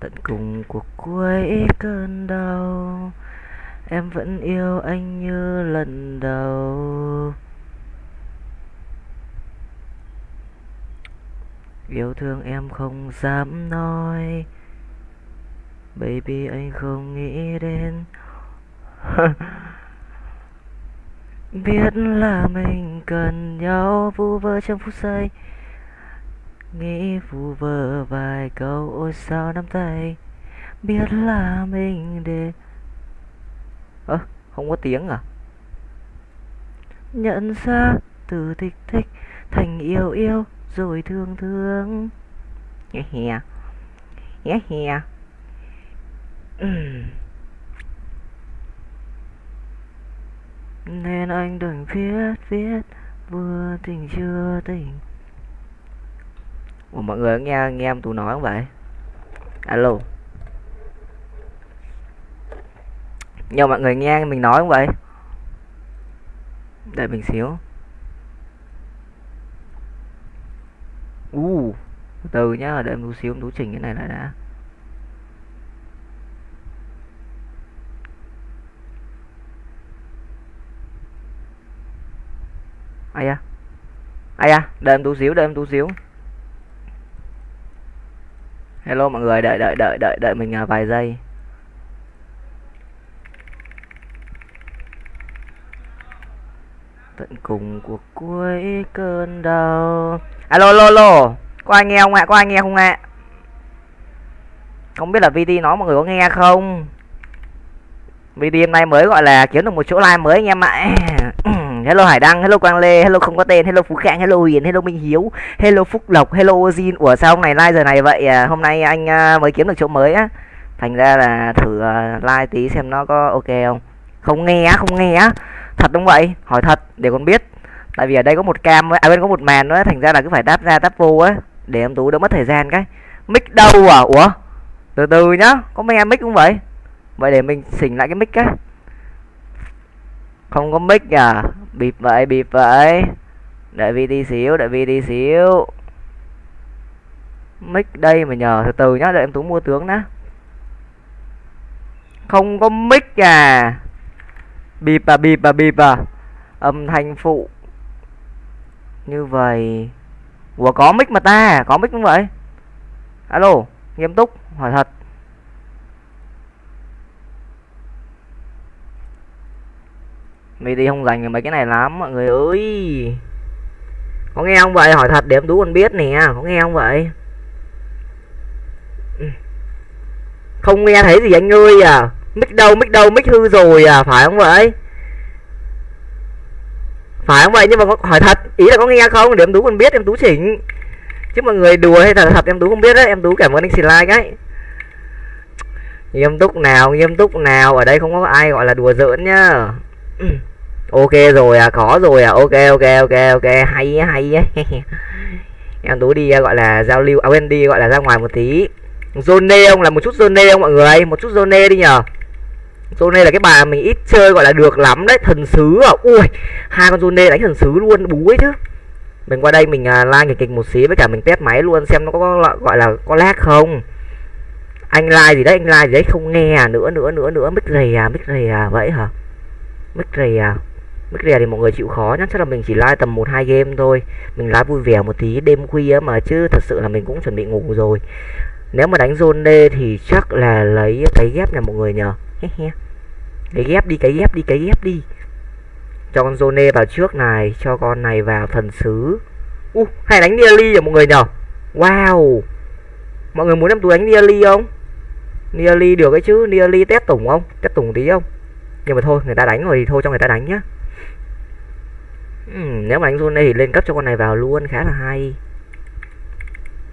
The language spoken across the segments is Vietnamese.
tận cùng cuộc cuối cơn đau. Em vẫn yêu anh như lần đầu. Yêu thương em không dám nói. Baby, anh không nghĩ đến. Biết là mình cần nhau, vu vơ trong phút giây nghĩ vu vơ vài câu ôi sao nắm tay. Biết là mình để ơ à, không có tiếng à? Nhận ra từ thích thích thành yêu yêu rồi thương thương. Nghe hè nghe hè nên anh đừng viết viết vừa tình chưa tình Ủa mọi người nghe nghe em tú nói không vậy? Alo. Nhờ mọi người nghe mình nói không vậy? Đợi mình xíu. U uh, từ nhá đợi em tú xíu em tú chỉnh cái này lại đã. Ai à? ai à? đợi em tú xíu đợi em tú xíu hello mọi người, đợi đợi đợi đợi đợi mình à, vài giây. Tận cùng cuộc cuối cơn đau. Alo alo alo có ai nghe không ạ? Có ai nghe không ạ? Không biết là VT nói mọi người có nghe không? VT hôm nay mới gọi là kiếm được một chỗ like mới anh em ạ hello Hải Đăng, hello Quang Lê, hello không có tên, hello Phú Khang, hello Hiền, hello Minh Hiếu, hello Phúc Lộc, hello ozin Ủa sao hôm này like giờ này vậy? À, hôm nay anh à, mới kiếm được chỗ mới á. Thành ra là thử à, uh, like tí xem nó có ok không. Không nghe á, không nghe á. Thật đúng vậy? Hỏi thật để con biết. Tại vì ở đây có một cam à bên có một màn nữa, thành ra là cứ phải đáp ra đáp vô á để em tú đỡ mất thời gian cái. Mic đâu à? Ủa? Từ từ nhá, có mấy em mic cũng vậy. Vậy để mình xỉnh lại cái mic cái không có mic à bịp vậy bịp vậy. Đợi vi đi xíu, đợi vi đi xíu. Mic đây mà nhờ, từ từ nhá, đợi em tú mua tướng đã không có mic à. Bịp à bịp à bịp à. Âm thanh phụ. Như vậy. Ủa, có mic mà ta, có mic không vậy? Alo, nghiêm túc, hỏi thật. Đi không dành mấy cái này lắm, mọi người ơi. Có nghe không vậy? Hỏi thật để em đú còn biết nè, có nghe không vậy? Không nghe thấy gì anh ơi à? Mic đâu mic đâu, mic hư rồi à phải không vậy? Phải không vậy? Nhưng mà hỏi thật, ý là có nghe không? Để em tú còn biết, em tú chỉnh. Chứ mọi người đùa hay thật thật, em tú không biết đấy, em tú cảm ơn anh xì like ấy nghiêm túc nào, nghiêm túc nào, ở đây không có ai gọi là đùa giỡn nhá ok rồi à có rồi à. Ok ok ok ok. Hay hay em tú đi gọi là giao lưu à quên đi gọi là ra ngoài một tí. Zone ông là một chút zone ông mọi người. Một chút zone đi nhờ. Zone là cái bà mình ít chơi gọi là được lắm đấy thần sứ à. Ui hai con zone đánh thần sứ luôn bú ấy chứ. Mình qua đây mình uh, like kịch một xí với cả mình test máy luôn xem nó có, có gọi là có lag không. Anh like gì đấy anh like gì đấy không nghe à. Nữa nữa nữa nữa. Mic rầy à mic rầy à vậy hả? Mic rầy à Mức rè thì mọi người chịu khó nhá. Chắc là mình chỉ like tầm 1-2 game thôi. Mình like vui vẻ một tí đêm khuya mà Chứ thật sự là mình cũng chuẩn bị ngủ rồi. Nếu mà đánh zone D thì chắc là lấy cái ghép nhà mọi người nhờ. Cái ghép đi, cái ghép đi, cái ghép đi. Cho con zone d vào trước này Cho con này vào thần sứ uh, Hay đánh Nearly nhờ mọi người nhờ. Wow. Mọi người muốn em tôi đánh Nearly không? Nearly được cái chứ Nearly test tủng không? Test tủng tí không? Nhưng mà thôi, người ta đánh rồi thì thôi cho người ta đánh nhá. Ừ, nếu mà đánh zone thì lên cấp cho con này vào luôn, khá là hay.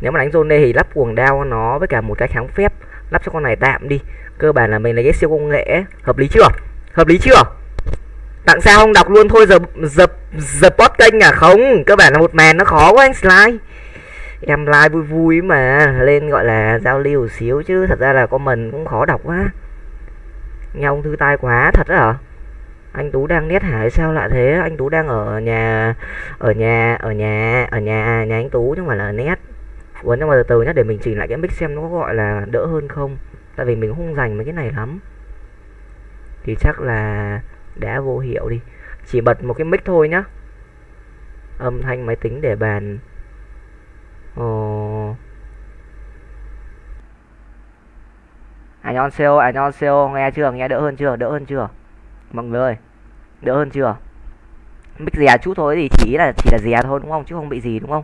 Nếu mà đánh zone thì lắp quần đao nó với cả một cái kháng phép, lắp cho con này tạm đi. Cơ bản là mình lấy cái siêu công nghệ hợp lý chưa? Hợp lý chưa? Tặng sao không đọc luôn thôi, giờ giờ giờ post kênh à? Không, cơ bản là một màn nó khó quá anh slide em like vui vui mà, lên gọi là giao lưu xíu chứ, thật ra là comment cũng khó đọc quá nghe ông thư tai quá thật đó hả? Anh tú đang nét hải sao lạ thế? Anh tú đang ở nhà ở nhà ở nhà ở nhà à, nhà anh tú chứ không phải là nét. Ủa nhưng mà từ từ nhá, để mình chỉnh lại cái mic xem nó có gọi là đỡ hơn không. Tại vì mình không dành mấy cái này lắm. Thì chắc là đã vô hiệu đi. Chỉ bật một cái mic thôi nhá. Âm thanh máy tính để bàn. Ồ. Annyeonghaseyo, annyeonghaseyo, nghe chưa, nghe đỡ hơn chưa, đỡ hơn chưa? Mọi người ơi, đỡ hơn chưa? Mic dè chút thôi thì chỉ là chỉ là dè thôi đúng không, chứ không bị gì đúng không?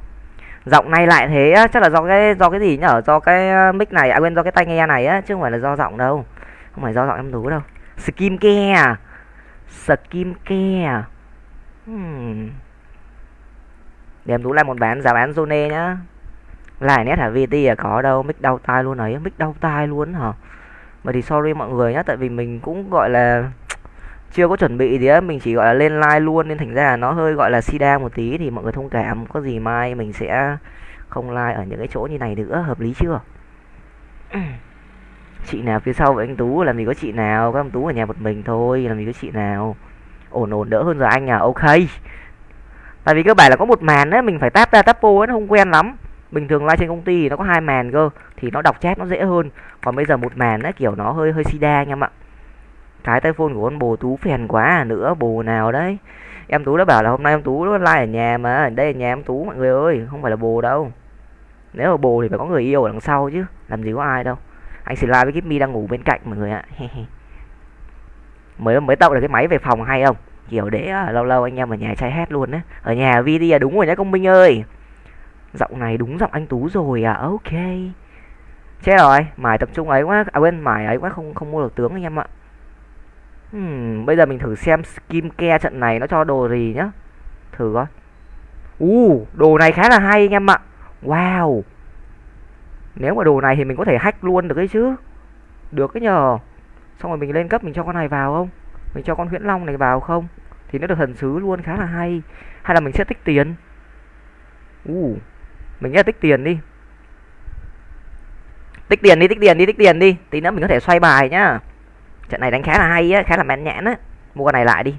Giọng này lại thế á chắc là do cái do cái gì nhở? Do cái ờ, mic này à quên do cái tai nghe này á chứ không phải là do giọng đâu. Không phải do giọng em tú đâu. Skim care. Skim ke care. Hmm. để em tú lại một bán giá bán zone nhá. Lại nét hả? Vt à có đâu. Mic đau tai luôn ấy. Mic đau tai luôn hả? Mà thì sorry mọi người nhá tại vì mình cũng gọi là chưa có chuẩn bị gì á mình chỉ gọi là lên like luôn nên thành ra là nó hơi gọi là sida một tí thì mọi người thông cảm có gì mai mình sẽ không like ở những cái chỗ như này nữa hợp lý chưa? Chị nào phía sau với anh tú làm gì có chị nào các anh tú ở nhà một mình thôi làm gì có chị nào. Ổn ổn đỡ hơn rồi anh à ok. Tại vì cơ bản là có một màn á mình phải tap ra tap vô nó không quen lắm bình thường like trên công ty thì nó có hai màn cơ, thì nó đọc chat nó dễ hơn. Còn bây giờ một màn á kiểu nó hơi hơi sida anh em ạ. Cái tay phone của con bồ tú phèn quá à nữa, bồ nào đấy. Em tú đã bảo là hôm nay em tú nó like ở nhà mà, đây là nhà em tú, mọi người ơi, không phải là bồ đâu. Nếu mà bồ thì phải có người yêu ở đằng sau chứ, làm gì có ai đâu. Anh xin like với Kimmy đang ngủ bên cạnh mọi người ạ. Mới mới tạo được cái máy về phòng hay không? Kiểu để à, lâu lâu anh em ở nhà trai hát luôn đấy ở nhà vi đi à đúng rồi nhá, công minh ơi giọng này đúng giọng anh tú rồi à ok chết rồi mải tập trung ấy quá à quên mải ấy quá không không mua được tướng anh em ạ Hmm, bây giờ mình thử xem skin care trận này nó cho đồ gì nhá. Thử coi. U, uh, đồ này khá là hay anh em ạ. Wow. Nếu mà đồ này thì mình có thể hack luôn được đấy chứ. Được cái nhờ. Xong rồi mình lên cấp mình cho con này vào không? Mình cho con huyễn long này vào không? Thì nó được thần sứ luôn khá là hay. Hay là mình sẽ tích tiền. U. Uh, mình sẽ tích tiền đi. Tích tiền đi, tích tiền đi, tích tiền đi. Tí nữa mình có thể xoay bài nhá. Trận này đánh khá là hay á khá là mẹn nhãn á. Mua con này lại đi.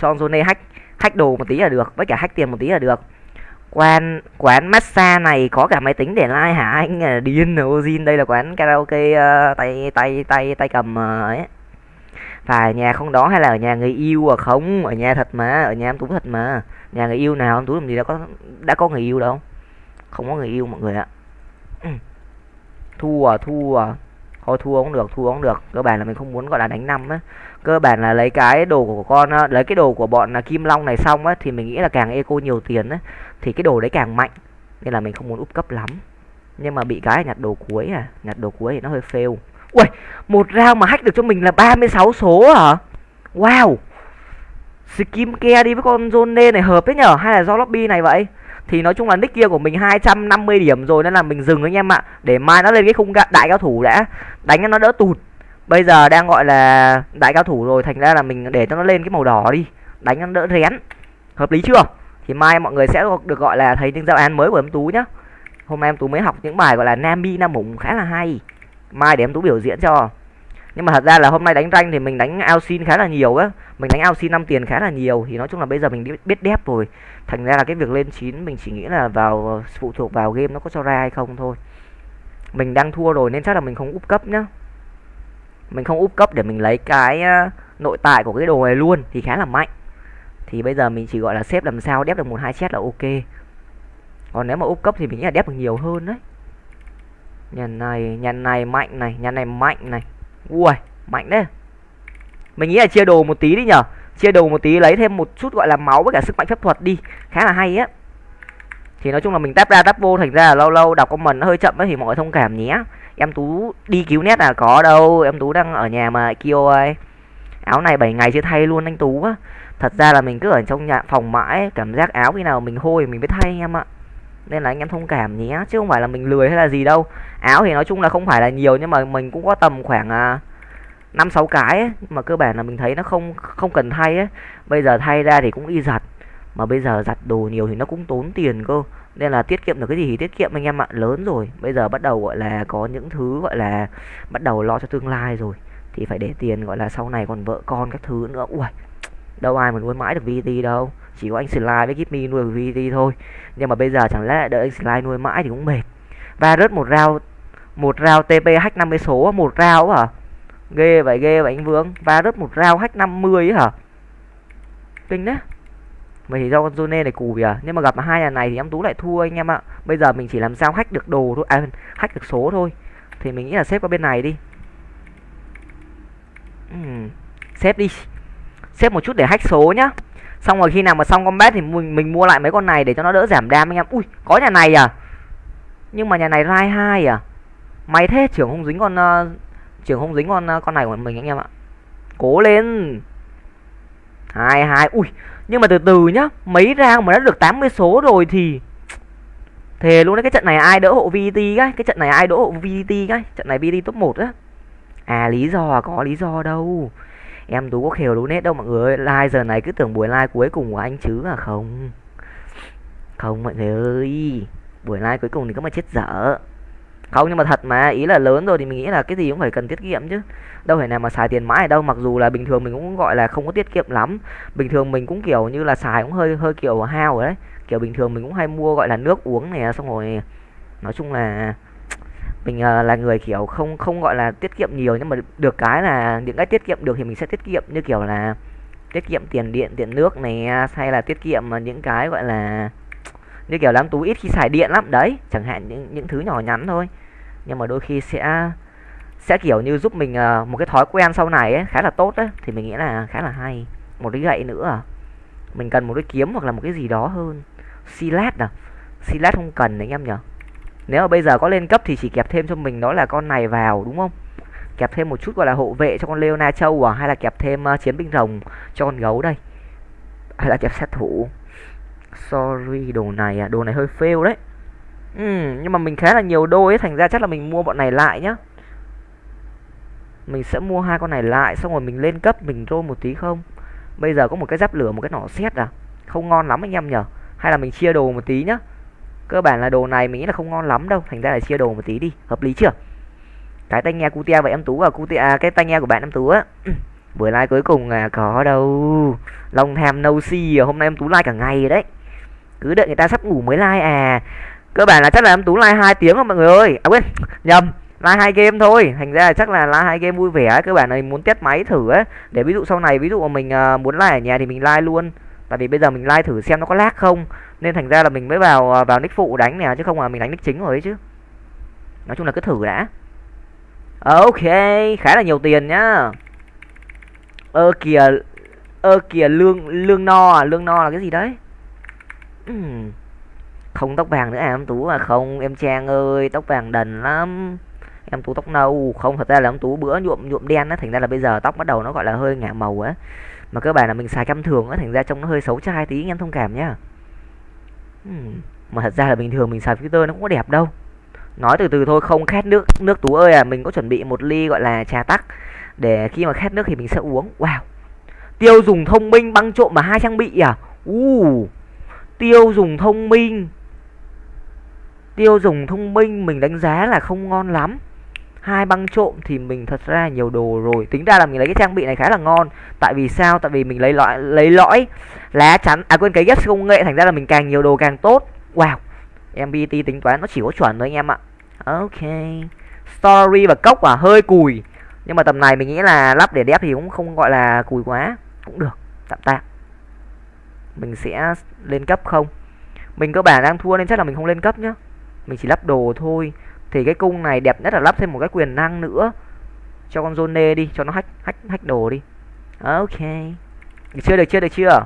Cho zone hack hack đồ một tí là được với cả hack tiền một tí là được. Quán quán massage này có cả máy tính để like hả anh? À, Điên Ozin đây là quán karaoke uh, tay tay tay tay cầm uh, ấy. Phải nhà không đó hay là ở nhà người yêu à? Không ở nhà thật mà ở nhà em tú thật mà. Nhà người yêu nào em tú làm gì đã có đã có người yêu đâu không có người yêu mọi người ạ. Thua thua. Thôi, thua cũng được, thua cũng được. Cơ bản là mình không muốn gọi là đánh năm á. Cơ bản là lấy cái đồ của con lấy cái đồ của bọn là kim long này xong á, thì mình nghĩ là càng eco nhiều tiền á, thì cái đồ đấy càng mạnh. Nên là mình không muốn úp cấp lắm. Nhưng mà bị cái nhặt đồ cuối à nhặt đồ cuối thì nó hơi fail. Ui một round mà hack được cho mình là 36 số hả? Wow. Skim ke đi với con zone này hợp đấy nhở? Hay là do lobby này vậy? Thì nói chung là nick kia của mình 250 điểm rồi, nên là mình dừng anh em ạ. Để mai nó lên cái khung đại cao thủ đã. Đánh cho nó đỡ tụt. Bây giờ đang gọi là đại cao thủ rồi, thành ra là mình để cho nó lên cái màu đỏ đi. Đánh cho nó đỡ rén. Hợp lý chưa? Thì mai mọi người sẽ được gọi là thấy những giao án mới của em tú nhá. Hôm nay em tú mới học những bài gọi là nam bi nam mủng khá là hay. Mai để em tú biểu diễn cho nhưng mà thật ra là hôm nay đánh ranh thì mình đánh ao xin khá là nhiều á. Mình đánh ao xin năm tiền khá là nhiều, thì nói chung là bây giờ mình biết đép rồi. Thành ra là cái việc lên chín mình chỉ nghĩ là vào, phụ thuộc vào game nó có cho ra hay không thôi. Mình đang thua rồi nên chắc là mình không úp cấp nhá. Mình không úp cấp để mình lấy cái nội tại của cái đồ này luôn thì khá là mạnh. Thì bây giờ mình chỉ gọi là xếp làm sao, đép được một hai chết là ok. Còn nếu mà úp cấp thì mình nghĩ là đép được nhiều hơn đấy. Nhà này nhà này mạnh này, nhà này mạnh này ui, mạnh đấy mình nghĩ là chia đồ một tí đi nhở. Chia đồ một tí, lấy thêm một chút gọi là máu với cả sức mạnh phép thuật đi. Khá là hay á. Thì nói chung là mình tap ra tap vô, thành ra là lâu lâu đọc comment nó hơi chậm ấy thì mọi người thông cảm nhé. Em tú đi cứu nét là có đâu. Em tú đang ở nhà mà kêu ơi. Áo này 7 ngày chưa thay luôn anh tú á. Thật ra là mình cứ ở trong nhà phòng mãi, cảm giác áo khi nào mình hôi mình mới thay em ạ nên là anh em thông cảm nhé chứ không phải là mình lười hay là gì đâu. Áo thì nói chung là không phải là nhiều nhưng mà mình cũng có tầm khoảng à, năm sáu cái ấy, mà cơ bản là mình thấy nó không không cần thay ấy. Bây giờ thay ra thì cũng đi giặt mà bây giờ giặt đồ nhiều thì nó cũng tốn tiền cơ. Nên là tiết kiệm được cái gì thì tiết kiệm anh em ạ lớn rồi. Bây giờ bắt đầu gọi là có những thứ gọi là bắt đầu lo cho tương lai rồi thì phải để tiền gọi là sau này còn vợ con các thứ nữa. Ui đâu ai mà nuôi mãi được VT đâu chỉ có anh Slide với Give nuôi VT thôi. Nhưng mà bây giờ chẳng lẽ đợi anh Slide nuôi mãi thì cũng mệt. Và rớt một rau một rau tp hack 50 số một rau hả? Ghê vậy ghê vậy anh vương. Và rớt một rau hack 50 hả? Kinh đấy. Vậy thì do con Zone này cùi à Nhưng mà gặp hai nhà này thì em Tú lại thua anh em ạ. Bây giờ mình chỉ làm sao hack được đồ thôi À hack được số thôi. Thì mình nghĩ là xếp qua bên này đi. Uhm. Xếp đi. Xếp một chút để hack số nhá. Xong rồi khi nào mà xong combat thì mình, mình mua lại mấy con này để cho nó đỡ giảm đam anh em. Ui có nhà này à? Nhưng mà nhà này rai hai à? May thế trưởng không dính con uh, Trưởng không dính con uh, con này của mình anh em ạ. Cố lên. Hai hai ui. Nhưng mà từ từ nhá mấy rang mà đã được 80 số rồi thì thề luôn đấy cái trận này ai đỡ hộ VT cái? Cái trận này ai đỡ hộ VT cái? Trận này VT top 1 á. À lý do à có lý do đâu em tú có khều đúng nét đâu mọi người like giờ này cứ tưởng buổi like cuối cùng của anh chứ à? Không. Không mọi người ơi. Buổi like cuối cùng thì có mà chết dở. Không, nhưng mà thật mà. Ý là lớn rồi thì mình nghĩ là cái gì cũng phải cần tiết kiệm chứ. Đâu phải nào mà xài tiền mãi ở đâu. Mặc dù là bình thường mình cũng gọi là không có tiết kiệm lắm. Bình thường mình cũng kiểu như là xài cũng hơi hơi kiểu hao rồi đấy. Kiểu bình thường mình cũng hay mua gọi là nước uống này, xong rồi nói chung là mình uh, là người kiểu không không gọi là tiết kiệm nhiều nhưng mà được cái là những cái tiết kiệm được thì mình sẽ tiết kiệm như kiểu là tiết kiệm tiền điện tiền nước này à, hay là tiết kiệm à, những cái gọi là như kiểu lắm tú ít khi xài điện lắm. Đấy chẳng hạn những những thứ nhỏ nhắn thôi. Nhưng mà đôi khi sẽ sẽ kiểu như giúp mình uh, một cái thói quen sau này ấy khá là tốt đấy thì mình nghĩ là khá là hay. Một cái gậy nữa mình cần một cái kiếm hoặc là một cái gì đó hơn. Silat à. Silat không cần đấy anh em nhở nếu mà bây giờ có lên cấp thì chỉ kẹp thêm cho mình đó là con này vào đúng không? Kẹp thêm một chút gọi là hộ vệ cho con Leona Châu à hay là kẹp thêm uh, chiến binh rồng cho con gấu đây? Hay là kẹp sát thủ? Sorry đồ này à đồ này hơi fail đấy. Ừ, nhưng mà mình khá là nhiều đôi ấy thành ra chắc là mình mua bọn này lại nhá. Mình sẽ mua hai con này lại xong rồi mình lên cấp mình roll một tí không? Bây giờ có một cái giáp lửa một cái nỏ xét à? Không ngon lắm anh em nhở? Hay là mình chia đồ một tí nhá? Cơ bản là đồ này mình nghĩ là không ngon lắm đâu thành ra là chia đồ một tí đi hợp lý chưa? Cái tai nghe cutia vậy em tú à cutia à, cái tai nghe của bạn em tú á. Buổi like cuối cùng à có đâu. Long tham no see à, hôm nay em tú like cả ngày rồi đấy. Cứ đợi người ta sắp ngủ mới like à. Cơ bản là chắc là em tú like hai tiếng rồi mọi người ơi. À quên nhầm like hai game thôi. Thành ra là chắc là like hai game vui vẻ cơ bản này muốn test máy thử ấy để ví dụ sau này ví dụ mà mình uh, muốn like ở nhà thì mình like luôn tại vì bây giờ mình like thử xem nó có lag không, nên thành ra là mình mới vào à, vào nick phụ đánh nè, chứ không là mình đánh nick chính rồi ấy chứ. Nói chung là cứ thử đã. Ờ, ok, khá là nhiều tiền nhá. Ơ kìa ơ kìa, lương lương no à lương no là cái gì đấy? Uhm. không tóc vàng nữa à em tú à? Không, em trang ơi, tóc vàng đần lắm. Em tú tóc nâu, không, thật ra là em tú bữa nhuộm nhuộm đen á, thành ra là bây giờ tóc bắt đầu nó gọi là hơi ngả màu á mà cơ bản là mình xài cam thường á thành ra trông nó hơi xấu trai tí anh em thông cảm nhá. Uhm. mà thật ra là bình thường mình xài filter nó cũng có đẹp đâu. Nói từ từ thôi không khát nước nước tú ơi à mình có chuẩn bị một ly gọi là trà tắc. Để khi mà khát nước thì mình sẽ uống. Wow. Tiêu dùng thông minh băng trộm mà hai trang bị à? U. Uh, tiêu dùng thông minh. Tiêu dùng thông minh mình đánh giá là không ngon lắm hai băng trộm thì mình thật ra nhiều đồ rồi. Tính ra là mình lấy cái trang bị này khá là ngon. Tại vì sao? Tại vì mình lấy lõi lấy lõi, lá chắn à quên, cái ghép công nghệ. Thành ra là mình càng nhiều đồ càng tốt. Wow. Mbt tính toán nó chỉ có chuẩn thôi anh em ạ. Ok. Story và cốc à hơi cùi. Nhưng mà tầm này mình nghĩ là lắp để đép thì cũng không gọi là cùi quá. Cũng được. Tạm tạm. Mình sẽ lên cấp không? Mình cơ bản đang thua nên chắc là mình không lên cấp nhá. Mình chỉ lắp đồ thôi thì cái cung này đẹp nhất là lắp thêm một cái quyền năng nữa. Cho con zone đi cho nó hack hack hack đồ đi. Ok. Được chưa được chưa được chưa?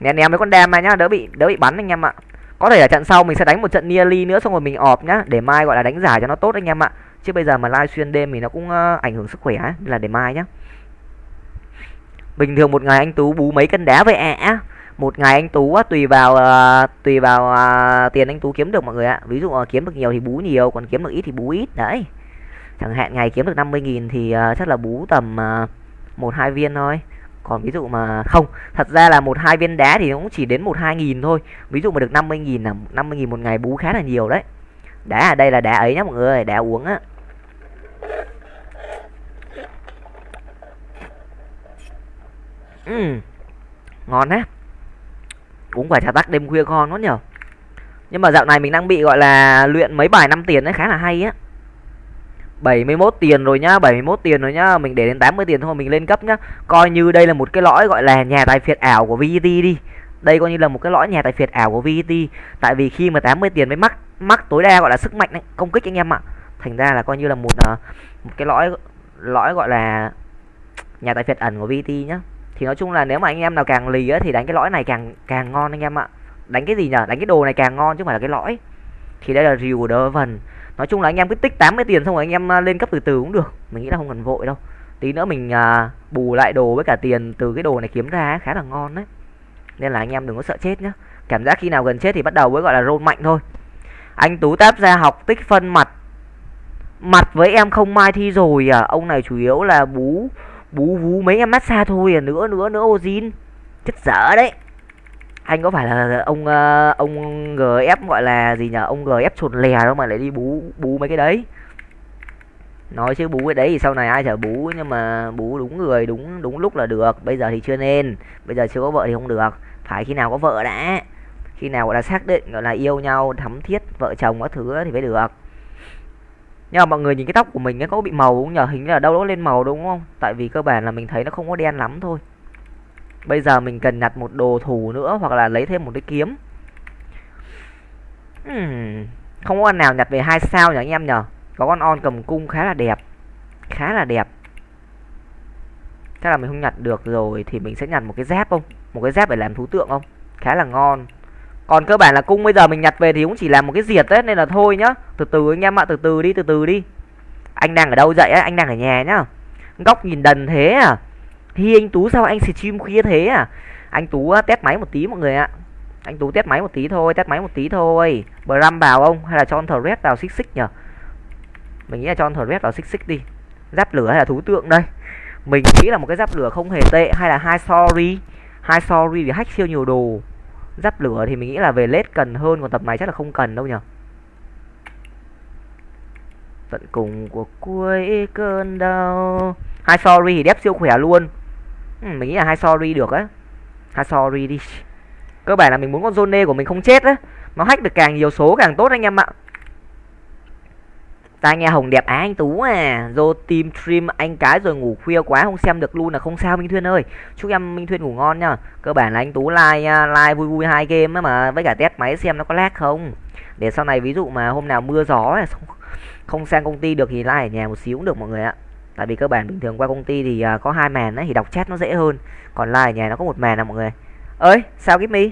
Nè ném mấy con đam này nhá đỡ bị đỡ bị bắn anh em ạ. Có thể là trận sau mình sẽ đánh một trận nearly nữa xong rồi mình ọp nhá để mai gọi là đánh giải cho nó tốt anh em ạ. Chứ bây giờ mà live xuyên đêm thì nó cũng uh, ảnh hưởng sức khỏe ấy. là để mai nhá. Bình thường một ngày anh tú bú mấy cân đá vậy ạ? à? Một ngày anh tú á, tùy vào uh, tùy vào uh, tiền anh tú kiếm được mọi người ạ. Ví dụ uh, kiếm được nhiều thì bú nhiều còn kiếm được ít thì bú ít. Đấy. Chẳng hạn ngày kiếm được 50.000 thì uh, chắc là bú tầm một uh, hai viên thôi. Còn ví dụ mà không thật ra là một hai viên đá thì cũng chỉ đến một hai nghìn thôi. Ví dụ mà được 50.000 là 50.000 một ngày bú khá là nhiều đấy. Đá ở đây là đá ấy nhá mọi người đá uống á. Ừ. ngon á uống quả trà tắc đêm khuya ngon quá nhở? Nhưng mà dạo này mình đang bị gọi là luyện mấy bài năm tiền đấy khá là hay á. 71 tiền rồi nhá 71 tiền rồi nhá mình để đến 80 tiền thôi mình lên cấp nhá. Coi như đây là một cái lõi gọi là nhà tài phiệt ảo của VT đi. Đây coi như là một cái lõi nhà tài phiệt ảo của VT tại vì khi mà 80 tiền mới mắc mắc tối đa gọi là sức mạnh đấy, công kích anh em ạ. Thành ra là coi như là một ờ, một cái lõi lõi gọi là nhà tài phiệt ẩn của VT nhá thì nói chung là nếu mà anh em nào càng lì á thì đánh cái lõi này càng càng ngon anh em ạ. Đánh cái gì nhở? Đánh cái đồ này càng ngon chứ không phải là cái lõi. Thì đây là rìu của đỡ vần. Nói chung là anh em cứ tích 80 tiền xong rồi anh em à, lên cấp từ từ cũng được. Mình nghĩ là không cần vội đâu. Tí nữa mình à, bù lại đồ với cả tiền từ cái đồ này kiếm ra khá là ngon đấy. Nên là anh em đừng có sợ chết nhá. Cảm giác khi nào gần chết thì bắt đầu mới gọi là roll mạnh thôi. Anh tú táp ra học tích phân mặt. Mặt với em không mai thi rồi à. Ông này chủ yếu là bú bú vú mấy em massage thôi à nữa nữa nữa, ozin. Chết dở đấy. Anh có phải là ông ờ, ông gf gọi là gì nhở? Ông gf chuột lè đâu mà lại đi bú bú mấy cái đấy. Nói chứ bú cái đấy thì sau này ai chả bú, nhưng mà bú đúng người, đúng đúng lúc là được. Bây giờ thì chưa nên. Bây giờ chưa có vợ thì không được. Phải khi nào có vợ đã. Khi nào gọi là xác định, gọi là yêu nhau, thắm thiết vợ chồng các thứ thì mới được nhưng mà mọi người nhìn cái tóc của mình ấy, có bị màu không nhờ hình như là đâu đó lên màu đúng không? Tại vì cơ bản là mình thấy nó không có đen lắm thôi. Bây giờ mình cần nhặt một đồ thủ nữa hoặc là lấy thêm một cái kiếm. Hmm. không có con nào nhặt về hai sao nhỉ anh em nhở? có con on cầm cung khá là đẹp. Khá là đẹp. Chắc là mình không nhặt được rồi thì mình sẽ nhặt một cái dép không? Một cái dép để làm thú tượng không? Khá là ngon còn cơ bản là cung bây giờ mình nhặt về thì cũng chỉ làm một cái diệt đấy, nên là thôi nhá. Từ từ anh em ạ, từ từ đi, từ từ đi. Anh đang ở đâu dậy á? Anh đang ở nhà nhá. Góc nhìn đần thế à? Hi anh tú sao anh stream khuya thế à? Anh tú à, test máy một tí mọi người ạ. Anh tú test máy một tí thôi, test máy một tí thôi. Bram vào không? Hay là cho thờ red vào xích xích nhở mình nghĩ là cho thờ red vào xích xích đi. Giáp lửa hay là thú tượng đây? Mình nghĩ là một cái giáp lửa không hề tệ, hay là hai sorry. Hai sorry vì hack siêu nhiều đồ giáp lửa thì mình nghĩ là về lết cần hơn còn tập này chắc là không cần đâu nhở tận cùng của cuối cơn đau. Hai sorry thì đép siêu khỏe luôn. Ừ, mình nghĩ là hai sorry được á. Hai sorry đi. Cơ bản là mình muốn con zone của mình không chết á. Nó hack được càng nhiều số càng tốt anh em ạ tai nghe hồng đẹp á anh tú à. Do team stream anh cái rồi ngủ khuya quá, không xem được luôn là không sao, minh thuyên ơi. Chúc em minh thuyên ngủ ngon nhá. Cơ bản là anh tú like à, like vui vui hai game ấy mà, với cả test máy xem nó có lag không. Để sau này ví dụ mà hôm nào mưa gió không sang công ty được thì like ở nhà một xíu cũng được mọi người ạ. Tại vì cơ bản bình thường qua công ty thì à, có hai màn ấy thì đọc chat nó dễ hơn. Còn like ở nhà nó có một màn à mọi người. Ơi, sao cái me?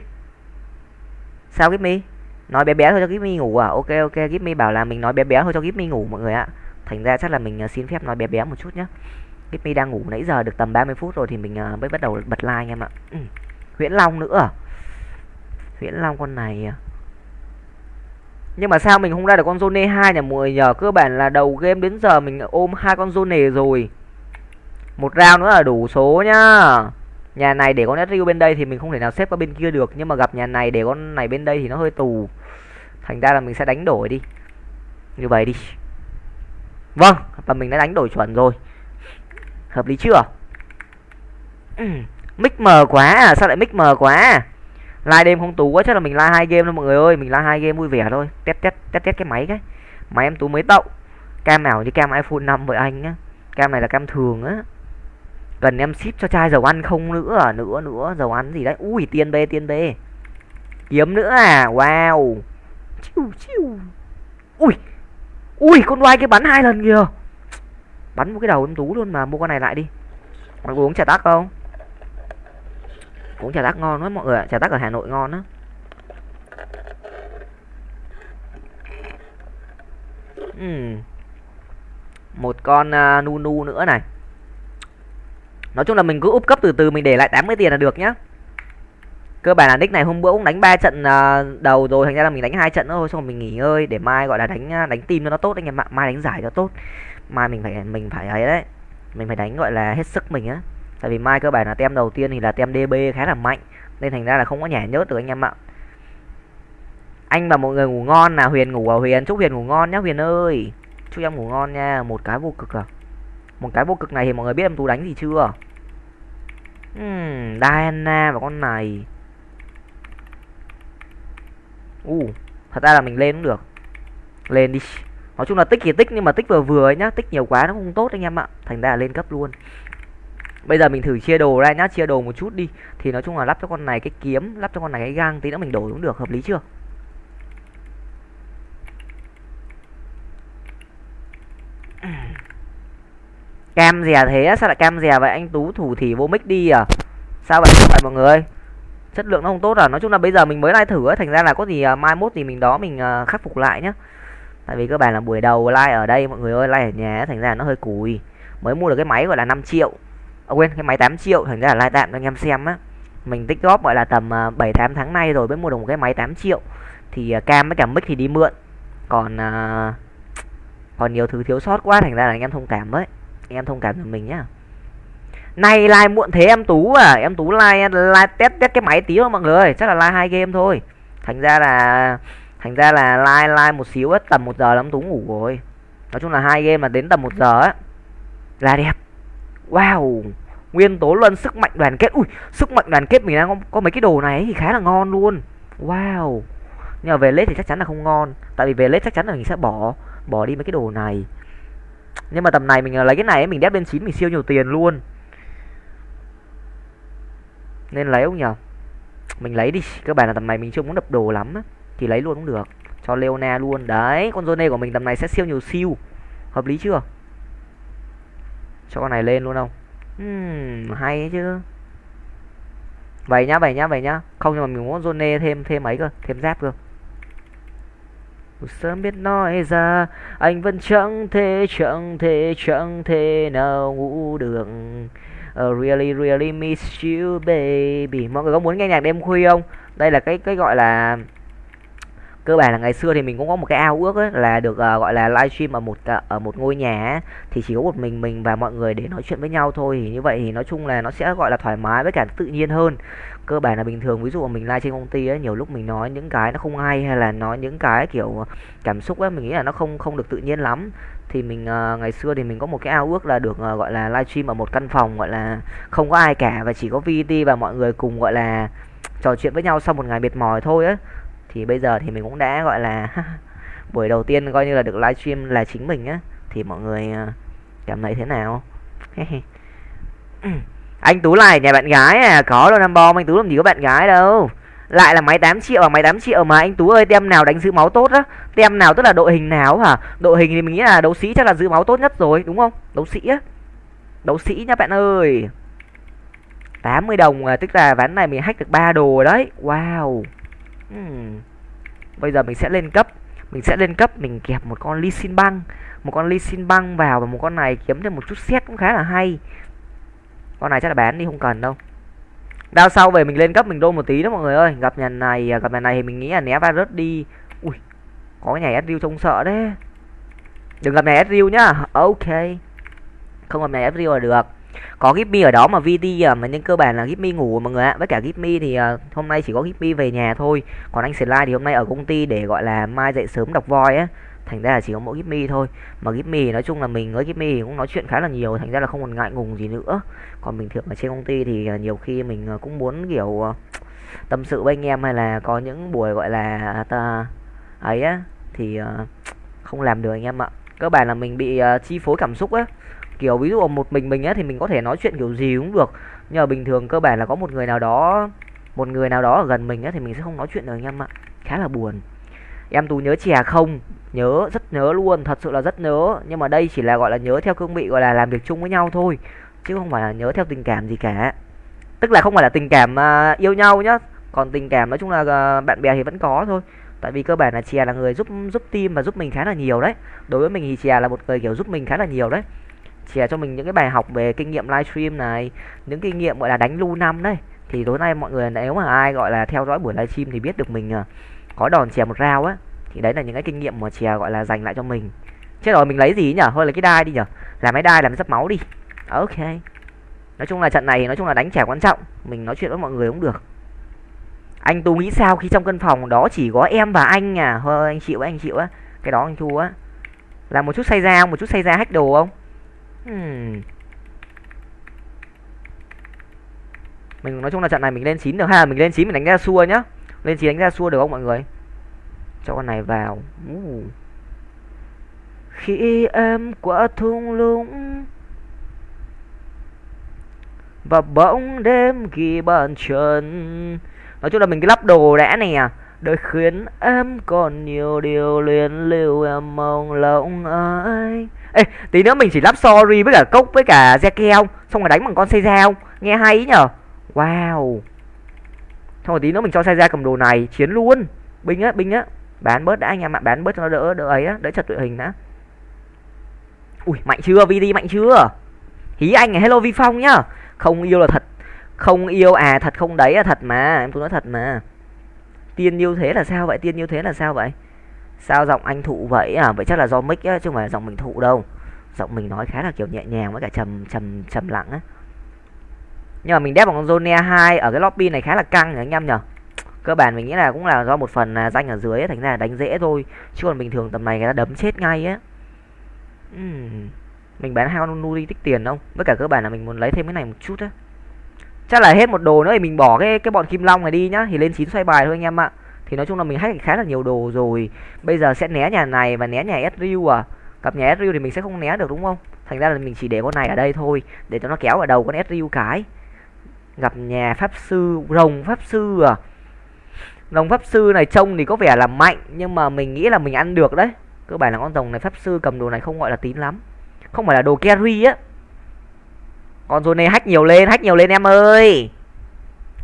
Sao cái me? Nói bé bé thôi cho Gipmy ngủ à? Ok ok Gipmy bảo là mình nói bé bé thôi cho Gipmy ngủ, mọi người ạ. Thành ra chắc là mình à, xin phép nói bé bé một chút nhé Gipmy đang ngủ nãy giờ được tầm 30 phút rồi thì mình à, mới bắt đầu bật like anh em ạ. Ừ. Huyễn Long nữa à? Huyễn Long con này nhưng mà sao mình không ra được con zone 2 nhỉ, mọi nhờ cơ bản là đầu game đến giờ mình ôm hai con zone rồi. Một round nữa là đủ số nhá nhà này để con Ezreal bên đây thì mình không thể nào xếp qua bên kia được, nhưng mà gặp nhà này để con này bên đây thì nó hơi tù. Thành ra là mình sẽ đánh đổi đi. Như vậy đi. Vâng và mình đã đánh đổi chuẩn rồi. Hợp lý chưa? Mic mờ quá à sao lại mic mờ quá à? đêm không tù quá, chắc là mình like hai game thôi mọi người ơi. Mình like hai game vui vẻ thôi. Test test test test cái máy cái. Máy em tú mới tậu. Cam ảo như cam iphone 5 với anh á. Cam này là cam thường á cần em ship cho chai dầu ăn không nữa à? nữa nữa dầu ăn gì đấy? Ui tiền bê tiền bê kiếm nữa à? Wow. Chiu chiu. Ui. Ui con quay cái bắn hai lần kìa. Bắn một cái đầu em tú luôn mà. Mua con này lại đi. Mọi người uống trà tắc không? Uống trà tắc ngon lắm mọi người trà tắc ở hà nội ngon á. Uhm. một con uh, nu nu nữa này nói chung là mình cứ úp cấp từ từ, mình để lại 80 tiền là được nhá. Cơ bản là nick này hôm bữa cũng đánh ba trận à, đầu rồi, thành ra là mình đánh hai trận thôi, xong rồi mình nghỉ ngơi để mai gọi là đánh à, đánh team cho nó tốt anh em ạ. Mai đánh giải cho tốt. Mai mình phải mình phải ấy đấy. Mình phải đánh gọi là hết sức mình á. Tại vì mai cơ bản là tem đầu tiên thì là tem db khá là mạnh, nên thành ra là không có nhả nhớt được anh em ạ. Anh và mọi người ngủ ngon nào, huyền ngủ à? Huyền, chúc huyền ngủ ngon nhá, huyền ơi. Chúc em ngủ ngon nha, một cái vô cực à? Một cái vô cực này thì mọi người biết em tú đánh gì chưa? Hmm, Diana và con này. U, uh, thật ra là mình lên cũng được. Lên đi. Nói chung là tích thì tích nhưng mà tích vừa vừa ấy nhá tích nhiều quá nó không tốt anh em ạ. Thành ra là lên cấp luôn. Bây giờ mình thử chia đồ ra nhá chia đồ một chút đi. Thì nói chung là lắp cho con này cái kiếm lắp cho con này cái gang tí nữa mình đổi cũng được hợp lý chưa? Cam dè thế sao lại cam dè vậy? Anh tú thủ thì vô mic đi à? Sao vậy? Sao vậy mọi người. Chất lượng nó không tốt à? Nói chung là bây giờ mình mới like thử ấy thành ra là có gì uh, mai mốt thì mình đó mình uh, khắc phục lại nhá. Tại vì cơ bản là buổi đầu like ở đây mọi người ơi like ở nhà thành ra nó hơi cùi. Mới mua được cái máy gọi là 5 triệu. À, quên cái máy 8 triệu thành ra là like tạm cho anh em xem á. Mình tích góp gọi là tầm uh, 7 8 tháng nay rồi mới mua được một cái máy 8 triệu. Thì uh, cam với cả mic thì đi mượn. Còn uh, còn nhiều thứ thiếu sót quá thành ra là anh em thông cảm với anh em thông cảm cho mình nhá. Này, like muộn thế em tú à em tú like like test test cái máy tí thôi mọi người chắc là like hai game thôi. Thành ra là thành ra là like like một xíu á tầm một giờ lắm tú ngủ rồi. Nói chung là hai game mà đến tầm một giờ á là đẹp. Wow nguyên tố luân sức mạnh đoàn kết ui sức mạnh đoàn kết mình đang có, có mấy cái đồ này thì khá là ngon luôn. Wow nhưng mà về lết thì chắc chắn là không ngon. Tại vì về lết chắc chắn là mình sẽ bỏ bỏ đi mấy cái đồ này nhưng mà tầm này mình ờ, lấy cái này mình đép lên chín mình siêu nhiều tiền luôn. Nên lấy không nhở? Mình lấy đi các bạn là tầm này mình chưa muốn đập đồ lắm á thì lấy luôn cũng được. Cho Leona luôn. Đấy con Zone của mình tầm này sẽ siêu nhiều siêu. Hợp lý chưa? Cho con này lên luôn không? Uhm, hay chứ. Vậy nhá vậy nhá vậy nhá. Không nhưng mà mình muốn Zone thêm thêm ấy cơ? Thêm giáp cơ? Sớm biết nói ra anh vẫn chẳng thể chẳng thể chẳng thể nào ngủ được. Uh, really really miss you baby. Mọi người có muốn nghe nhạc đêm khuya không? Đây là cái cái gọi là cơ bản là ngày xưa thì mình cũng có một cái ao ước ấy, là được uh, gọi là livestream ở một uh, ở một ngôi nhà ấy, thì chỉ có một mình mình và mọi người để nói chuyện với nhau thôi. Thì như vậy thì nói chung là nó sẽ gọi là thoải mái với cả tự nhiên hơn. Cơ bản là bình thường ví dụ mình live trên công ty ấy nhiều lúc mình nói những cái nó không hay hay là nói những cái kiểu cảm xúc ấy mình nghĩ là nó không không được tự nhiên lắm. Thì mình uh, ngày xưa thì mình có một cái ao ước là được uh, gọi là livestream ở một căn phòng gọi là không có ai cả và chỉ có VT và mọi người cùng gọi là trò chuyện với nhau sau một ngày mệt mỏi thôi ấy thì bây giờ thì mình cũng đã gọi là buổi đầu tiên coi như là được livestream là chính mình á. Thì mọi người ờ, cảm thấy thế nào? Anh tú này nhà bạn gái à? Có đâu năm bom anh tú làm gì có bạn gái đâu. Lại là máy 8 triệu và máy 8 triệu mà anh tú ơi tem nào đánh giữ máu tốt á? Tem nào tức là đội hình nào hả? Đội hình thì mình nghĩ là đấu sĩ chắc là giữ máu tốt nhất rồi đúng không? Đấu sĩ á. Đấu sĩ nhá bạn ơi. 80 đồng à, tức là ván này mình hack được ba đồ rồi đấy. Wow hmm. bây giờ mình sẽ lên cấp. Mình sẽ lên cấp, mình kẹp một con Lee Sin băng. Một con Lee Sin băng vào và một con này kiếm thêm một chút xét cũng khá là hay. Con này chắc là bán đi, không cần đâu. Đao sau về mình lên cấp, mình đô một tí đó mọi người ơi. Gặp nhà này à, gặp nhà này thì mình nghĩ là né virus đi. Ui, có cái nhà Ezreal trông sợ đấy. Đừng gặp nhà Ezreal nhá. Ok. Không gặp nhà Ezreal là được có Gipmy ở đó mà VT à mà nhưng cơ bản là Gipmy ngủ mọi người ạ. Với cả Gipmy thì à, hôm nay chỉ có Gipmy về nhà thôi. Còn anh Slide thì hôm nay ở công ty để gọi là mai dậy sớm đọc voi á. Thành ra là chỉ có mỗi Gipmy thôi. Mà Gipmy nói chung là mình với Gipmy cũng nói chuyện khá là nhiều thành ra là không còn ngại ngùng gì nữa. Còn bình thường ở trên công ty thì à, nhiều khi mình à, cũng muốn kiểu à, tâm sự với anh em hay là có những buổi gọi là ta ấy á thì không làm được anh em ạ. Cơ bản là mình bị chi phối cảm xúc á kiểu ví dụ một mình mình á thì mình có thể nói chuyện kiểu gì cũng được. Nhưng mà bình thường cơ bản là có một người nào đó một người nào đó ở gần mình á thì mình sẽ không nói chuyện được anh em ạ. Khá là buồn. Em tú nhớ chè không? Nhớ rất nhớ luôn thật sự là rất nhớ. Nhưng mà đây chỉ là gọi là nhớ theo cương vị gọi là làm việc chung với nhau thôi. Chứ không phải là nhớ theo tình cảm gì cả. Tức là không phải là tình cảm uh, yêu nhau nhá. Còn tình cảm nói chung là uh, bạn bè thì vẫn có thôi. Tại vì cơ bản là chè là người giúp giúp team và giúp mình khá là nhiều đấy. Đối với mình thì chè là một người kiểu giúp mình khá là nhiều đấy chè cho mình những cái bài học về kinh nghiệm livestream này, những kinh nghiệm, gọi là, đánh lu năm đấy. Thì tối nay mọi người, nếu mà ai, gọi là, theo dõi buổi livestream thì biết được mình à, có đòn chè một rau á, thì đấy là những cái kinh nghiệm mà chè gọi là, dành lại cho mình. Chết rồi, mình lấy gì nhở hơi là cái đai đi nhở làm cái đai, làm dấp máu đi. Ok. Nói chung là trận này, nói chung là đánh trẻ quan trọng. Mình nói chuyện với mọi người cũng được. Anh tú nghĩ sao khi trong căn phòng đó chỉ có em và anh à? Thôi anh chịu anh chịu á. Cái đó anh thu á. Là một chút say ra một chút say ra hack đồ không? Hmm. mình nói chung là trận này mình lên chín được ha, mình lên chín mình đánh ra xua nhá. Lên chín đánh ra xua được không mọi người? Cho con này vào. Uh. khi em quá thung lũng và bỗng đêm ghi bàn chân. Nói chung là mình cái lắp đồ đã nè. Đời khiến em còn nhiều điều luyến lưu em mong lòng ai ê, tí nữa mình chỉ lắp sorry với cả cốc với cả Zeke không? Xong rồi đánh bằng con xe dao nghe hay ý nhở wow. Xong rồi tí nữa mình cho xe ra cầm đồ này, chiến luôn. Binh á binh á. Bán bớt đã anh em ạ, bán bớt cho nó đỡ đỡ ấy á, đỡ chật đội hình đã. Ui, mạnh chưa? Vd mạnh chưa? Hí anh này, hello vi phong nhá. Không yêu là thật, không yêu à thật không đấy là thật mà. Em tôi nói thật mà. Tiên yêu thế là sao vậy? Tiên yêu thế là sao vậy? Sao giọng anh thụ vậy? À vậy chắc là do mic á chứ không phải giọng mình thụ đâu. Giọng mình nói khá là kiểu nhẹ nhàng với cả trầm trầm trầm lặng á. Nhưng mà mình đép bằng con zone 2 ở cái lobby này khá là căng nhỉ anh em nhở cơ bản mình nghĩ là cũng là do một phần là danh ở dưới ấy, thành ra là đánh dễ thôi. Chứ còn bình thường tầm này người ta đấm chết ngay á. Uhm. mình bán hai con Nuri tích tiền không? Với cả cơ bản là mình muốn lấy thêm cái này một chút á. Chắc là hết một đồ nữa thì mình bỏ cái cái bọn kim long này đi nhá thì lên chín xoay bài thôi anh em ạ thì nói chung là mình hack khá là nhiều đồ rồi. Bây giờ sẽ né nhà này và né nhà Ezreal à. Gặp nhà Ezreal thì mình sẽ không né được, đúng không? Thành ra là mình chỉ để con này ở đây thôi, để cho nó kéo ở đầu con Ezreal cái. Gặp nhà pháp sư, rồng pháp sư à. Rồng pháp sư này trông thì có vẻ là mạnh, nhưng mà mình nghĩ là mình ăn được đấy. Cơ bản là con rồng này pháp sư cầm đồ này không gọi là tín lắm. Không phải là đồ carry á. Con rồi này hack nhiều lên, hack nhiều lên em ơi.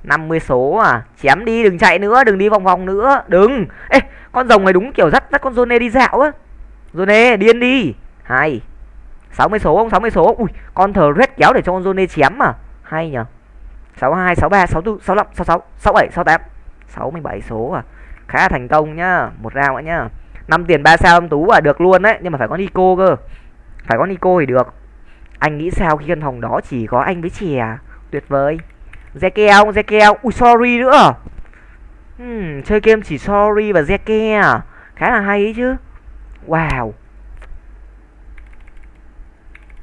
50 số à chém đi đừng chạy nữa đừng đi vòng vòng nữa đừng ê con rồng này đúng kiểu dắt dắt con Zone đi dạo á Zone điên đi Hay 60 số không 60 số ui con thờ red kéo để cho con Zone chém mà hay nhở 62 63 64 65 66 67 68 67 số à khá là thành công nhá một round nữa nhá 5 tiền 3 sao âm tú à được luôn đấy nhưng mà phải có Nico cơ phải có Nico thì được anh nghĩ sao khi căn phòng đó chỉ có anh với chè tuyệt vời Zeke không? Zeke ui sorry nữa. Hmm, chơi game chỉ sorry và Zeke à? Khá là hay ấy chứ. Wow.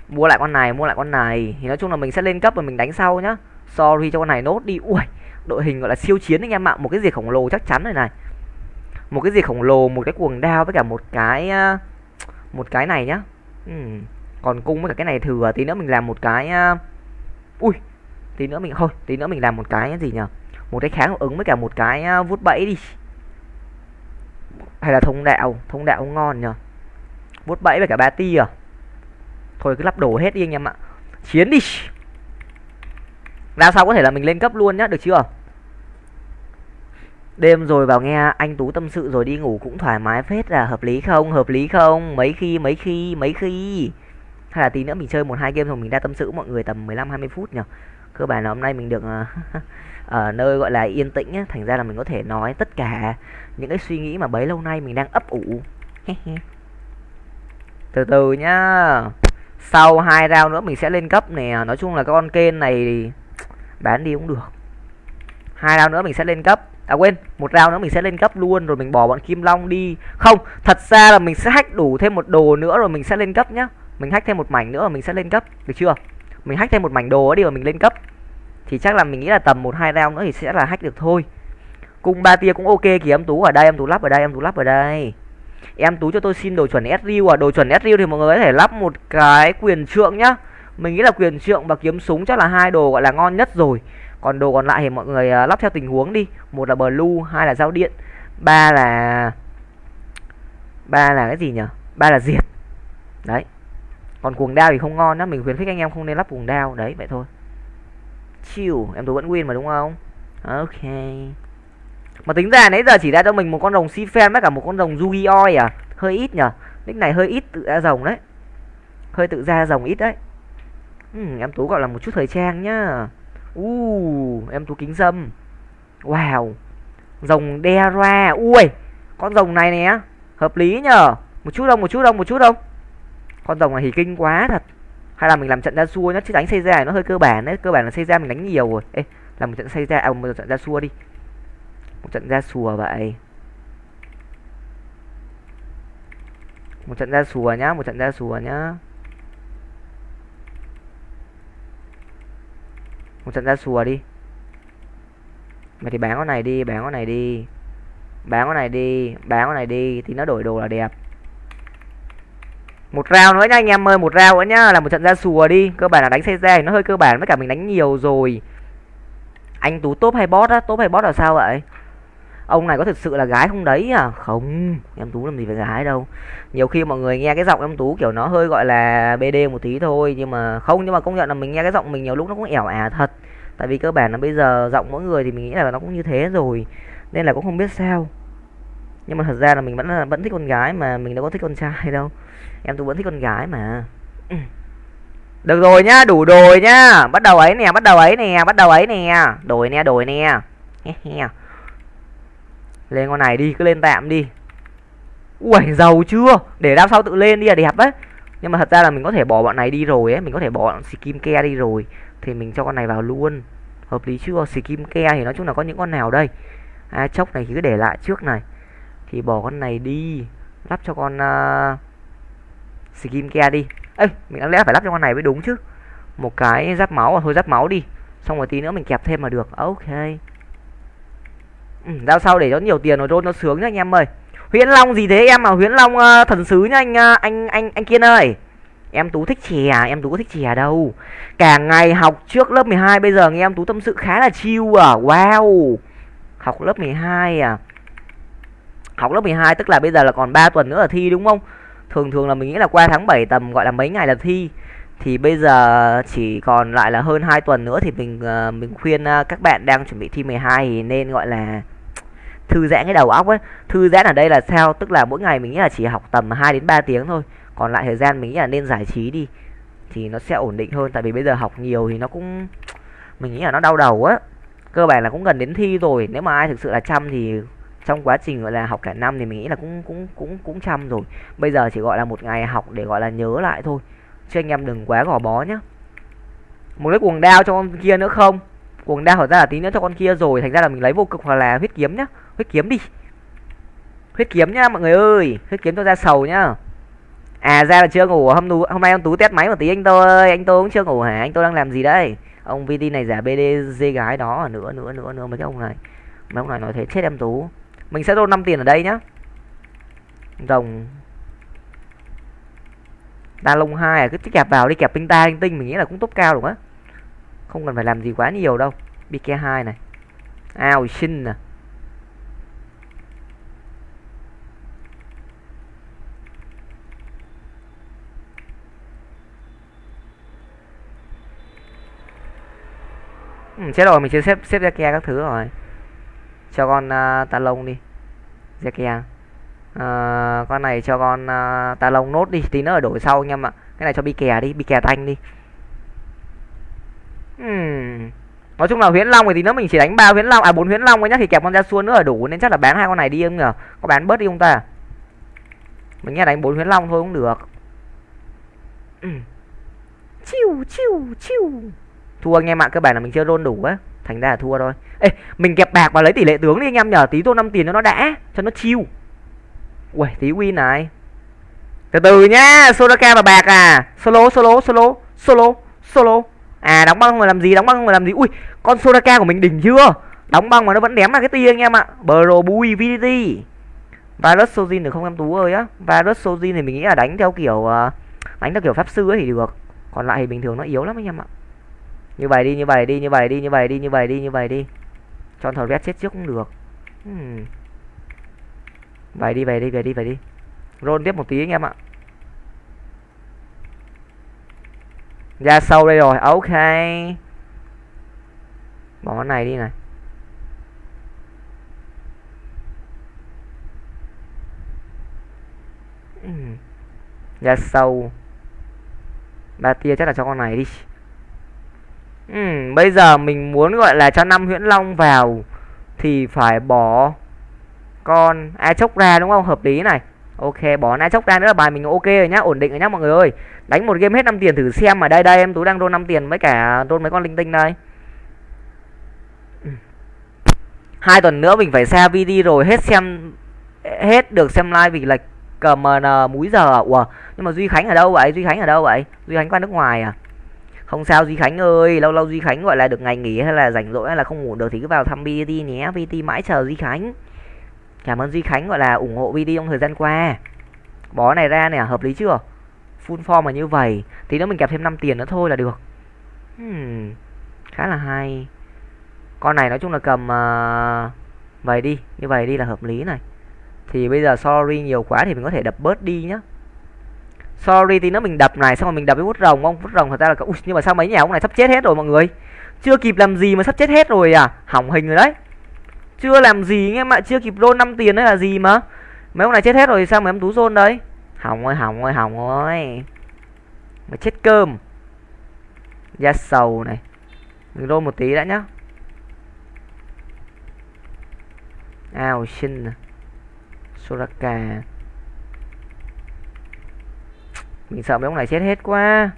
Mua lại con này mua lại con này. Thì nói chung là mình sẽ lên cấp và mình đánh sau nhá. Sorry cho con này nốt đi. Ui đội hình gọi là siêu chiến anh em ạ. Một cái gì khổng lồ chắc chắn rồi này. Một cái gì khổng lồ một cái cuồng đao với cả một cái một cái này nhá. Hmm. còn cung với cả cái này thừa tí nữa mình làm một cái ui tí nữa mình, thôi, tí nữa mình làm một cái gì nhở một cái kháng ứng với cả một cái à, vút bẫy đi. Hay là thông đạo thông đạo ngon nhở vút bẫy với cả ba ti à thôi cứ lắp đổ hết đi anh em ạ. Chiến đi. Ra sau có thể là mình lên cấp luôn nhá, được chưa? Đêm rồi vào nghe anh tú tâm sự rồi đi ngủ cũng thoải mái phết là hợp lý không? Hợp lý không? Mấy khi mấy khi mấy khi. Hay là tí nữa mình chơi một hai game rồi mình ra tâm sự mọi người tầm 15 20 phút nhỉ cơ bản là hôm nay mình được ờ, ở nơi gọi là yên tĩnh á, thành ra là mình có thể nói tất cả những cái suy nghĩ mà bấy lâu nay mình đang ấp ủ. Từ từ nhá. Sau hai round nữa mình sẽ lên cấp nè. Nói chung là con kênh này bán đi cũng được. Hai round nữa mình sẽ lên cấp. À quên một round nữa mình sẽ lên cấp luôn rồi mình bỏ bọn kim long đi. Không thật ra là mình sẽ hack đủ thêm một đồ nữa rồi mình sẽ lên cấp nhá. Mình hack thêm một mảnh nữa rồi mình sẽ lên cấp. Được chưa? Mình hack thêm một mảnh đồ đi rồi mình lên cấp. Thì chắc là mình nghĩ là tầm một hai round nữa thì sẽ là hack được thôi. Cung ba tia cũng ok kìa, em tú ở đây, em tú lắp ở đây, em tú lắp ở đây. Em tú cho tôi xin đồ chuẩn sriu à? Đồ chuẩn sriu thì mọi người có thể lắp một cái quyền trượng nhá. Mình nghĩ là quyền trượng và kiếm súng chắc là hai đồ gọi là ngon nhất rồi. Còn đồ còn lại thì mọi người à, lắp theo tình huống đi. Một là blue, hai là dao điện. Ba là ba là cái gì nhỉ ba là diệt. Đấy còn cuồng đao thì không ngon đó mình khuyến khích anh em không nên lắp cuồng đao. Đấy vậy thôi. Chill em tôi vẫn win mà đúng không? Ok. Mà tính ra nãy giờ chỉ ra cho mình một con rồng si fan với cả một con rồng Yugi oi à? Hơi ít nhở nick này hơi ít tự ra rồng đấy. Hơi tự ra rồng ít đấy. Ừ, em tú gọi là một chút thời trang nhá. Uh, em tú kính dâm. Wow. Rồng đe ra ui con rồng này nè. Hợp lý nhở một chút đông một chút đông một chút đông con rồng này thì kinh quá thật. Hay là mình làm trận ra xua nhá chứ đánh xây ra nó hơi cơ bản đấy, cơ bản là xây ra mình đánh nhiều rồi. Ê, làm một trận xây ra à một trận ra xua đi. Một trận ra xùa vậy. Một trận ra xùa nhá, một trận ra xùa nhá. Một trận ra xùa đi. Mày thì bán con này đi bán con này đi. Bán con này đi bán con này đi, thì nó đổi đồ là đẹp một rau nữa nha anh em ơi, một rau nữa nhá, là một trận ra sùa đi. Cơ bản là đánh xe ra thì nó hơi cơ bản, với cả mình đánh nhiều rồi. Anh tú top hay bot á? Top hay bot là sao vậy? Ông này có thực sự là gái không đấy à? Không, em tú làm gì phải gái đâu. Nhiều khi mọi người nghe cái giọng em tú kiểu nó hơi gọi là bd một tí thôi, nhưng mà không, nhưng mà công nhận là mình nghe cái giọng mình nhiều lúc nó cũng ẻo ả thật. Tại vì cơ bản là bây giờ giọng mỗi người thì mình nghĩ là nó cũng như thế rồi, nên là cũng không biết sao. Nhưng mà thật ra là mình vẫn là, vẫn thích con gái mà mình đâu có thích con trai đâu em tú vẫn thích con gái mà. Ừ. được rồi nhá đủ rồi nhá. Bắt đầu ấy nè bắt đầu ấy nè bắt đầu ấy nè. Đổi nè đổi nè. Lên con này đi cứ lên tạm đi. Ui giàu chưa? Để đao sau tự lên đi là đẹp đấy. Nhưng mà thật ra là mình có thể bỏ bọn này đi rồi ấy mình có thể bỏ bọn skin ke đi rồi. Thì mình cho con này vào luôn. Hợp lý chưa? Skin ke thì nói chung là có những con nào đây? À, chốc này thì cứ để lại trước này. Thì bỏ con này đi. Lắp cho con uh, skin ke đi. Ấy mình đáng lẽ phải lắp cho con này mới đúng chứ. Một cái giáp máu à thôi giáp máu đi. Xong rồi tí nữa mình kẹp thêm mà được. Ok. Ừ, đao sau để cho nhiều tiền rồi rôn nó sướng nhá anh em ơi. Huyễn long gì thế em mà huyễn long uh, thần sứ nhá anh uh, anh anh anh kiên ơi. Em tú thích chè à? em tú có thích chè đâu. Cả ngày học trước lớp 12 bây giờ nghe em tú tâm sự khá là chill à. Wow. Học lớp 12 à? Học lớp 12 tức là bây giờ là còn 3 tuần nữa là thi đúng không? Thường thường là mình nghĩ là qua tháng 7 tầm gọi là mấy ngày là thi. Thì bây giờ chỉ còn lại là hơn 2 tuần nữa thì mình uh, mình khuyên uh, các bạn đang chuẩn bị thi 12 thì nên gọi là thư giãn cái đầu óc ấy. Thư giãn ở đây là sao? Tức là mỗi ngày mình nghĩ là chỉ học tầm 2 đến 3 tiếng thôi. Còn lại thời gian mình nghĩ là nên giải trí đi thì nó sẽ ổn định hơn. Tại vì bây giờ học nhiều thì nó cũng mình nghĩ là nó đau đầu á. Cơ bản là cũng gần đến thi rồi. Nếu mà ai thực sự là chăm thì trong quá trình, gọi là, học cả năm thì mình nghĩ là cũng cũng cũng cũng chăm rồi. Bây giờ chỉ gọi là một ngày học để, gọi là, nhớ lại thôi. Chứ anh em đừng quá gò bó nhá. Một cái cuồng đao cho con kia nữa không? Cuồng đao thật ra là tí nữa cho con kia rồi, thành ra là mình lấy vô cực hoặc là huyết kiếm nhá. Huyết kiếm đi. Huyết kiếm nhá, mọi người ơi. Huyết kiếm cho ra sầu nhá. À ra là chưa ngủ, hôm tú hôm nay ông tú test máy một tí anh tôi ơi. Anh tôi cũng chưa ngủ hả? Anh tôi đang làm gì đây ông vd này giả bd gái đó nữa nữa nữa nữa mấy cái ông này. Mấy ông này nói thế chết em tú mình sẽ roll 5 tiền ở đây nhá. Rồng. Đa lông hai à cứ kẹp vào đi kẹp tinh ta tinh mình nghĩ là cũng tốt cao đúng á. Không cần phải làm gì quá nhiều đâu. Bk hai này. Ao xin nè ừ, chết rồi mình chưa xếp xếp ra kia các thứ rồi cho con uh, ta lông đi. Dạ Zekia uh, ờ, con này cho con uh, ta lông nốt đi tí nữa ở đổi sau anh em ạ. Cái này cho bi kè đi bi kè thanh đi. Hmm. nói chung là huyễn long thì tí nữa mình chỉ đánh ba huyễn long à bốn huyễn long ấy nhá thì kẹp con ra xuân nữa là đủ nên chắc là bán hai con này đi em nhở có bán bớt đi không ta? Mình nghe đánh bốn huyễn long thôi cũng được. Chiu chiu chiu. Thua anh em ạ cơ bản là mình chưa rôn đủ á thành ra là thua thôi. Ê, mình kẹp bạc và lấy tỷ lệ tướng đi anh em nhờ, tí tô 5 tiền cho nó đã, cho nó chiêu ui tí win này. Từ từ nhá, soraka và bạc à. Solo solo solo solo solo. À đóng băng mà làm gì, đóng băng mà làm gì? Ui, con soraka của mình đỉnh chưa? Đóng băng mà nó vẫn đém ra cái tia anh em ạ. Bro bui vdt virus sojin được không em tú ơi á. Virus sojin thì mình nghĩ là đánh theo kiểu à, đánh theo kiểu pháp sư ấy thì được. Còn lại thì bình thường nó yếu lắm anh em ạ như vậy đi, như vậy đi, như vậy đi, như vậy đi, như vậy đi, như vậy đi. Chọn thầu red chết trước cũng được. Hmm. vậy đi vậy đi vậy đi vậy đi. Roll tiếp một tí anh em ạ. Ra sâu đây rồi, ok. Bỏ cái này đi này. Hmm. Ra sâu. Ba tia chắc là cho con này đi. Ừ, bây giờ mình muốn gọi là cho năm huyễn long vào thì phải bỏ con a chốc ra đúng không? Hợp lý này. Ok, bỏ a chốc ra nữa là bài mình ok rồi nhá, ổn định rồi nhá mọi người ơi. Đánh một game hết 5 tiền thử xem mà đây đây em tú đang đôn 5 tiền với cả đôn mấy con linh tinh đây. Hai tuần nữa mình phải xa video rồi hết xem hết được xem live vì lệch CMN múi giờ. À? Ủa, nhưng mà Duy Khánh ở đâu vậy? Duy Khánh ở đâu vậy? Duy Khánh qua nước ngoài à? Không sao duy khánh ơi. Lâu lâu duy khánh gọi là được ngày nghỉ hay là rảnh rỗi hay là không ngủ được thì cứ vào thăm vt nhé. Vt mãi chờ duy khánh. Cảm ơn duy khánh gọi là ủng hộ vt trong thời gian qua. Bó này ra nè hợp lý chưa? Full form mà như vậy. Thì nếu mình kẹp thêm 5 tiền nữa thôi là được. Hmm, khá là hay. Con này nói chung là cầm à, uh, vậy đi. Như vậy đi là hợp lý này. Thì bây giờ sorry nhiều quá thì mình có thể đập bớt đi nhá sorry thì nó mình đập này xong rồi mình đập với vút rồng không vút rồng thật ra là ui, nhưng mà sao mấy nhà ông này sắp chết hết rồi mọi người? Chưa kịp làm gì mà sắp chết hết rồi à? Hỏng hình rồi đấy. Chưa làm gì nghe mà chưa kịp roll 5 tiền đấy là gì mà. Mấy ông này chết hết rồi sao mà em tú rôn đấy? Hỏng ơi hỏng ơi hỏng ơi mà chết cơm. Da sầu này. Mình roll một tí đã nhá. Ao xin soraka mình sợ mấy ông này chết hết quá.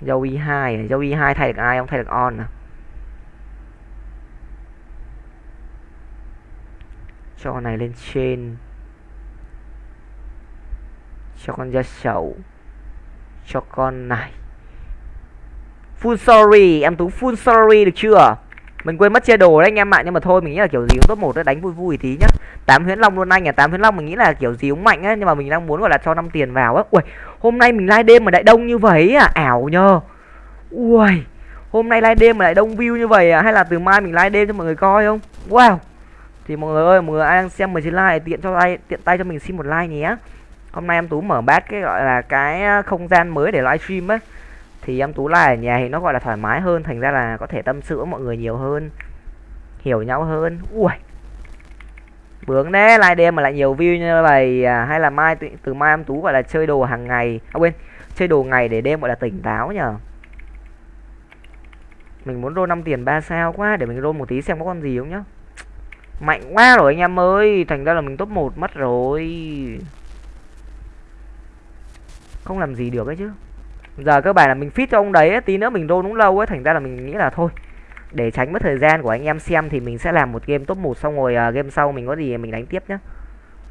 Dâu y hai dâu y hai thay được ai không? Thay được on à? Cho con này lên trên. Cho con da sầu cho con này. Full sorry em tú, full sorry được chưa? Mình quên mất chia đồ đấy anh em ạ, nhưng mà thôi, mình nghĩ là kiểu gì cũng top một đấy, đánh vui vui tí nhá. Tám huyễn long luôn anh à tám huyễn long mình nghĩ là kiểu gì cũng mạnh á nhưng mà mình đang muốn, gọi là, cho năm tiền vào á ui hôm nay mình live đêm mà đại đông như vậy à ảo nhờ. Ui hôm nay live đêm mà lại đông view như vậy à hay là từ mai mình live đêm cho mọi người coi không? Wow. Thì mọi người ơi, mọi người ai đang xem 19 like tiện cho like tiện tay cho mình xin một like nhé. Hôm nay em tú mở bát cái, gọi là, cái ờ, không gian mới để livestream á thì em tú lại ở nhà thì nó gọi là thoải mái hơn thành ra là có thể tâm sự với mọi người nhiều hơn hiểu nhau hơn. Ui bướng đấy like đêm mà lại nhiều view như vậy à, hay là mai từ, từ mai em tú gọi là chơi đồ hàng ngày? À quên chơi đồ ngày để đêm gọi là tỉnh táo nhở mình muốn roll 5 tiền 3 sao quá để mình roll một tí xem có con gì không nhá. Mạnh quá rồi anh em ơi thành ra là mình top 1 mất rồi. Không làm gì được ấy chứ giờ các bạn là mình fit cho ông đấy tí nữa mình roll đúng lâu ấy thành ra là mình nghĩ là thôi. Để tránh mất thời gian của anh em xem thì mình sẽ làm một game top 1 xong rồi uh, game sau mình có gì mình đánh tiếp nhá.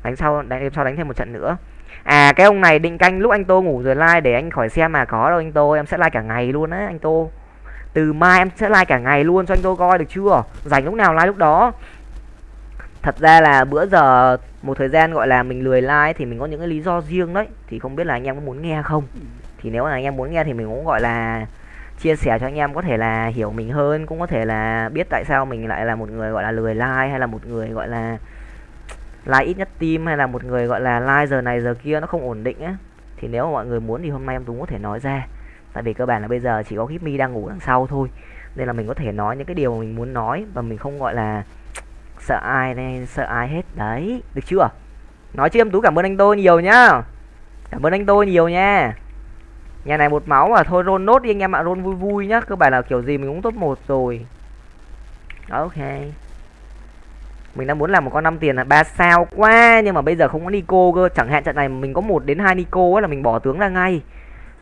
Đánh sau đánh game sau đánh thêm một trận nữa. À cái ông này định canh lúc anh tô ngủ rồi like để anh khỏi xem mà có đâu anh tô em sẽ like cả ngày luôn á anh tô. Từ mai em sẽ like cả ngày luôn cho anh tô coi được chưa? Dành lúc nào like lúc đó. Thật ra là bữa giờ một thời gian gọi là mình lười like thì mình có những cái lý do riêng đấy thì không biết là anh em có muốn nghe không? Thì nếu là anh em muốn nghe thì mình cũng gọi là chia sẻ cho anh em có thể là hiểu mình hơn, cũng có thể là biết tại sao mình lại là một người gọi là lười like, hay là một người gọi là like ít nhất tim hay là một người gọi là like giờ này giờ kia nó không ổn định á. Thì nếu mà mọi người muốn thì hôm nay em Tú có thể nói ra. Tại vì cơ bản là bây giờ chỉ có Gipmy đang ngủ đằng sau thôi. Nên là mình có thể nói những cái điều mà mình muốn nói và mình không gọi là sợ ai nên sợ ai hết. Đấy, được chưa? Nói chứ em tú cảm ơn anh tôi nhiều nhá. Cảm ơn anh tôi nhiều nha nhà này một máu mà, thôi roll nốt đi anh em ạ, roll vui vui nhá, cơ bản là kiểu gì mình cũng top một rồi. Ok. Mình đang muốn làm một con năm tiền là ba sao quá, nhưng mà bây giờ không có nico cơ. Chẳng hạn trận này mình có một đến hai nico là mình bỏ tướng ra ngay.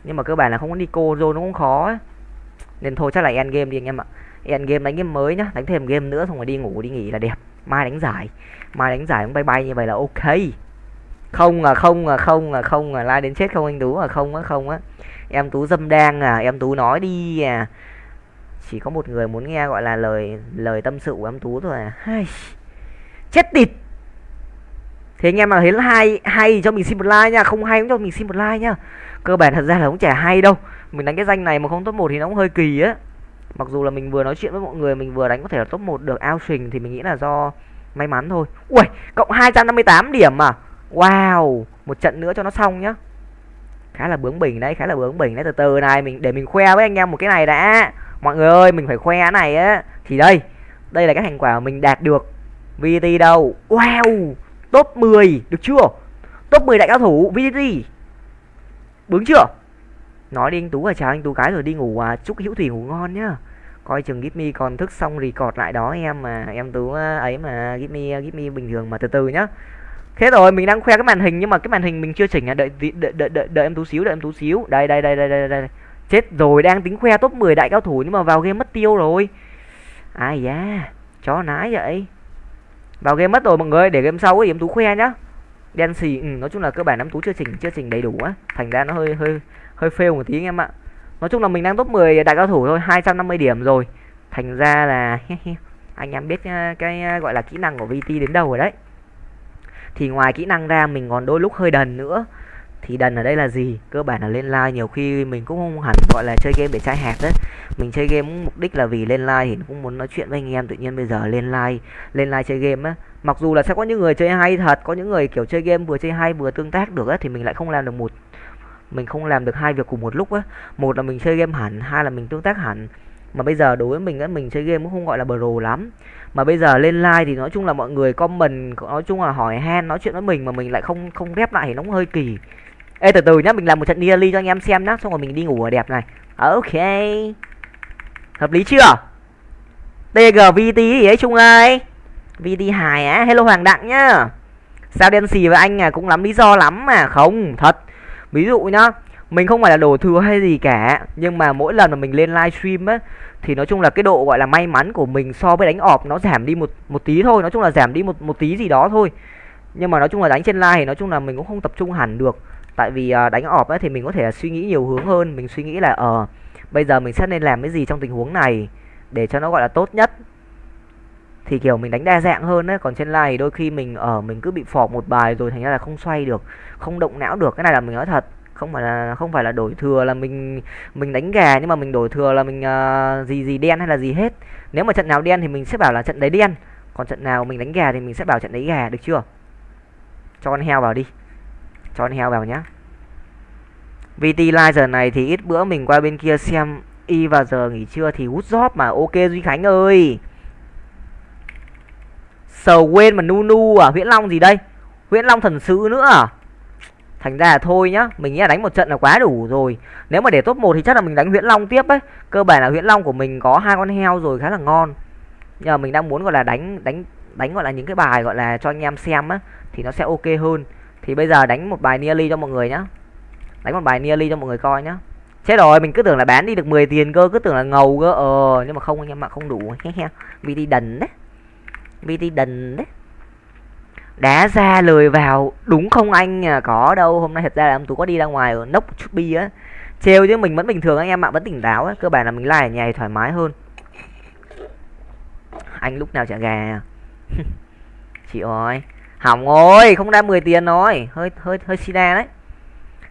Nhưng mà cơ bản là không có nico rồi nó cũng khó ấy. nên thôi, chắc là end game đi anh em ạ. End game, đánh game mới nhá, đánh thêm game nữa, xong rồi đi ngủ, đi nghỉ là đẹp. Mai đánh giải. Mai đánh giải cũng bay bay như vậy là ok. Không à không à không à không à lai đến chết không anh tú à? Không á không á em tú dâm đang à em tú nói đi à. Chỉ có một người muốn nghe gọi là lời lời tâm sự của em tú thôi à. Hai. chết tịt. Thì anh em mà thấy hay hay cho mình xin một like nha, không hay cũng cho mình xin một like nha. Cơ bản thật ra là cũng chả hay đâu. Mình đánh cái danh này mà không top một thì nó cũng hơi kỳ á. Mặc dù là mình vừa nói chuyện với mọi người, mình vừa đánh có thể là top 1 được ao trình thì mình nghĩ là do may mắn thôi. Ui cộng 258 điểm à. Wow, một trận nữa cho nó xong nhá khá là bướng bỉnh đấy khá là bướng bỉnh đấy. Từ từ này mình để mình khoe với anh em một cái này đã. Mọi người ơi mình phải khoe cái này á. Thì đây đây là cái thành quả mình đạt được. VT đâu? Wow! Top 10 được chưa? Top 10 đại cao thủ VT bướng chưa? Nói đi anh tú à chào anh tú cái rồi đi ngủ à. Chúc hữu thủy ngủ ngon nhá. Coi chừng Gipmy còn thức xong record lại đó em mà em tú à, ấy mà Gipmy à, bình thường mà. Từ từ nhá thế rồi mình đang khoe cái màn hình nhưng mà cái màn hình mình chưa chỉnh à. Đợi đợi đợi đợi, đợi em tú xíu đợi em tú xíu. Đây đây đây đây đây đây chết rồi đang tính khoe top 10 đại cao thủ nhưng mà vào game mất tiêu rồi. Ai da chó nái vậy. Vào game mất rồi mọi người để game sau thì em tú khoe nhá. Đen xì ừ, nói chung là cơ bản em tú chưa chỉnh chưa chỉnh đầy đủ á. Thành ra nó hơi hơi hơi fail một tí anh em ạ. Nói chung là mình đang top 10 đại cao thủ thôi 250 điểm rồi. Thành ra là anh em biết ờ, cái ờ, gọi là kỹ năng của VT đến đâu rồi đấy thì ngoài kỹ năng ra, mình còn đôi lúc hơi đần nữa. Thì đần ở đây là gì? Cơ bản là lên like nhiều khi mình cũng không hẳn gọi là chơi game để trai hạt đấy. Mình chơi game mục đích là vì lên like thì cũng muốn nói chuyện với anh em, tự nhiên bây giờ lên like lên like chơi game á. Mặc dù là sẽ có những người chơi hay thật, có những người kiểu chơi game vừa chơi hay vừa tương tác được á, thì mình lại không làm được một, mình không làm được hai việc cùng một lúc á. Một là mình chơi game hẳn, hai là mình tương tác hẳn. Mà bây giờ đối với mình á, mình chơi game cũng không gọi là pro lắm mà bây giờ lên like thì nói chung là mọi người comment, nói chung là hỏi han, nói chuyện với mình mà mình lại không không rep lại thì nó cũng hơi kỳ. Ê, từ từ nhá, mình làm một trận nearly cho anh em xem nhá, xong rồi mình đi ngủ ở đẹp này. Ok. Hợp lý chưa? Tgvt gì ấy trung ơi. Vt hài á, hello hoàng đặng nhá. Sao đen xì với anh à cũng lắm lý do lắm mà. Không, thật. Ví dụ nhá, mình không phải là đổ thừa hay gì cả, nhưng mà mỗi lần mà mình lên livestream á thì nói chung là cái độ gọi là may mắn của mình so với đánh ọp nó giảm đi một một tí thôi. Nói chung là giảm đi một một tí gì đó thôi. Nhưng mà nói chung là đánh trên live thì nói chung là mình cũng không tập trung hẳn được. Tại vì uh, đánh ọp ấy thì mình có thể là suy nghĩ nhiều hướng hơn. Mình suy nghĩ là ờ uh, bây giờ mình sẽ nên làm cái gì trong tình huống này để cho nó gọi là tốt nhất. Thì kiểu mình đánh đa dạng hơn đấy còn trên live thì đôi khi mình ở uh, mình cứ bị phọp một bài rồi thành ra là không xoay được không động não được. Cái này là mình nói thật không phải là không phải là đổi thừa là mình mình đánh gà nhưng mà mình đổi thừa là mình uh, gì gì đen hay là gì hết. Nếu mà trận nào đen thì mình sẽ bảo là trận đấy đen còn trận nào mình đánh gà thì mình sẽ bảo trận đấy gà được chưa? Cho con heo vào đi cho con heo vào nhá. VT Live giờ này thì ít bữa mình qua bên kia xem y vào giờ nghỉ trưa thì hút job mà. Ok Duy Khánh ơi. Sầu quên mà nu nu à Huyễn Long gì đây? Huyễn Long thần sứ nữa à? Thành ra là thôi nhá Mình nghĩ là đánh một trận là quá đủ rồi. Nếu mà để top 1 thì chắc là mình đánh Huyễn Long tiếp ấy. Cơ bản là Huyễn Long của mình có hai con heo rồi khá là ngon. Nhưng mà mình đang muốn gọi là đánh đánh đánh gọi là những cái bài gọi là cho anh em xem á Thì nó sẽ ok hơn. Thì bây giờ đánh một bài nearly cho mọi người nhá. Đánh một bài nearly cho mọi người coi nhá. Chết rồi, mình cứ tưởng là bán đi được 10 tiền cơ, cứ tưởng là ngầu cơ. Ờ, nhưng mà không anh em ạ, không đủ. VT đần đấy. đi đần đấy đá ra lời vào. Đúng không anh? À có đâu. Hôm nay thật ra là ông tú có đi ra ngoài ở nốc chút bi á. Trêu chứ mình vẫn bình thường anh em ạ. Vẫn tỉnh táo á. Cơ bản là mình lại ở nhà thì thoải mái hơn. Anh lúc nào trả gà à? chị ơi. Hỏng rồi. Không ra 10 tiền rồi. Hơi hơi hơi sida đấy.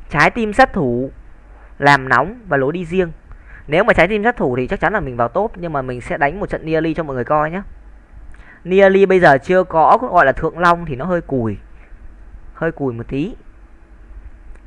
Trái tim sát thủ. Làm nóng và lối đi riêng. Nếu mà trái tim sát thủ thì chắc chắn là mình vào top. Nhưng mà mình sẽ đánh một trận nearly cho mọi người coi nhé nearly bây giờ chưa có, gọi là thượng long thì nó hơi cùi. Hơi cùi một tí.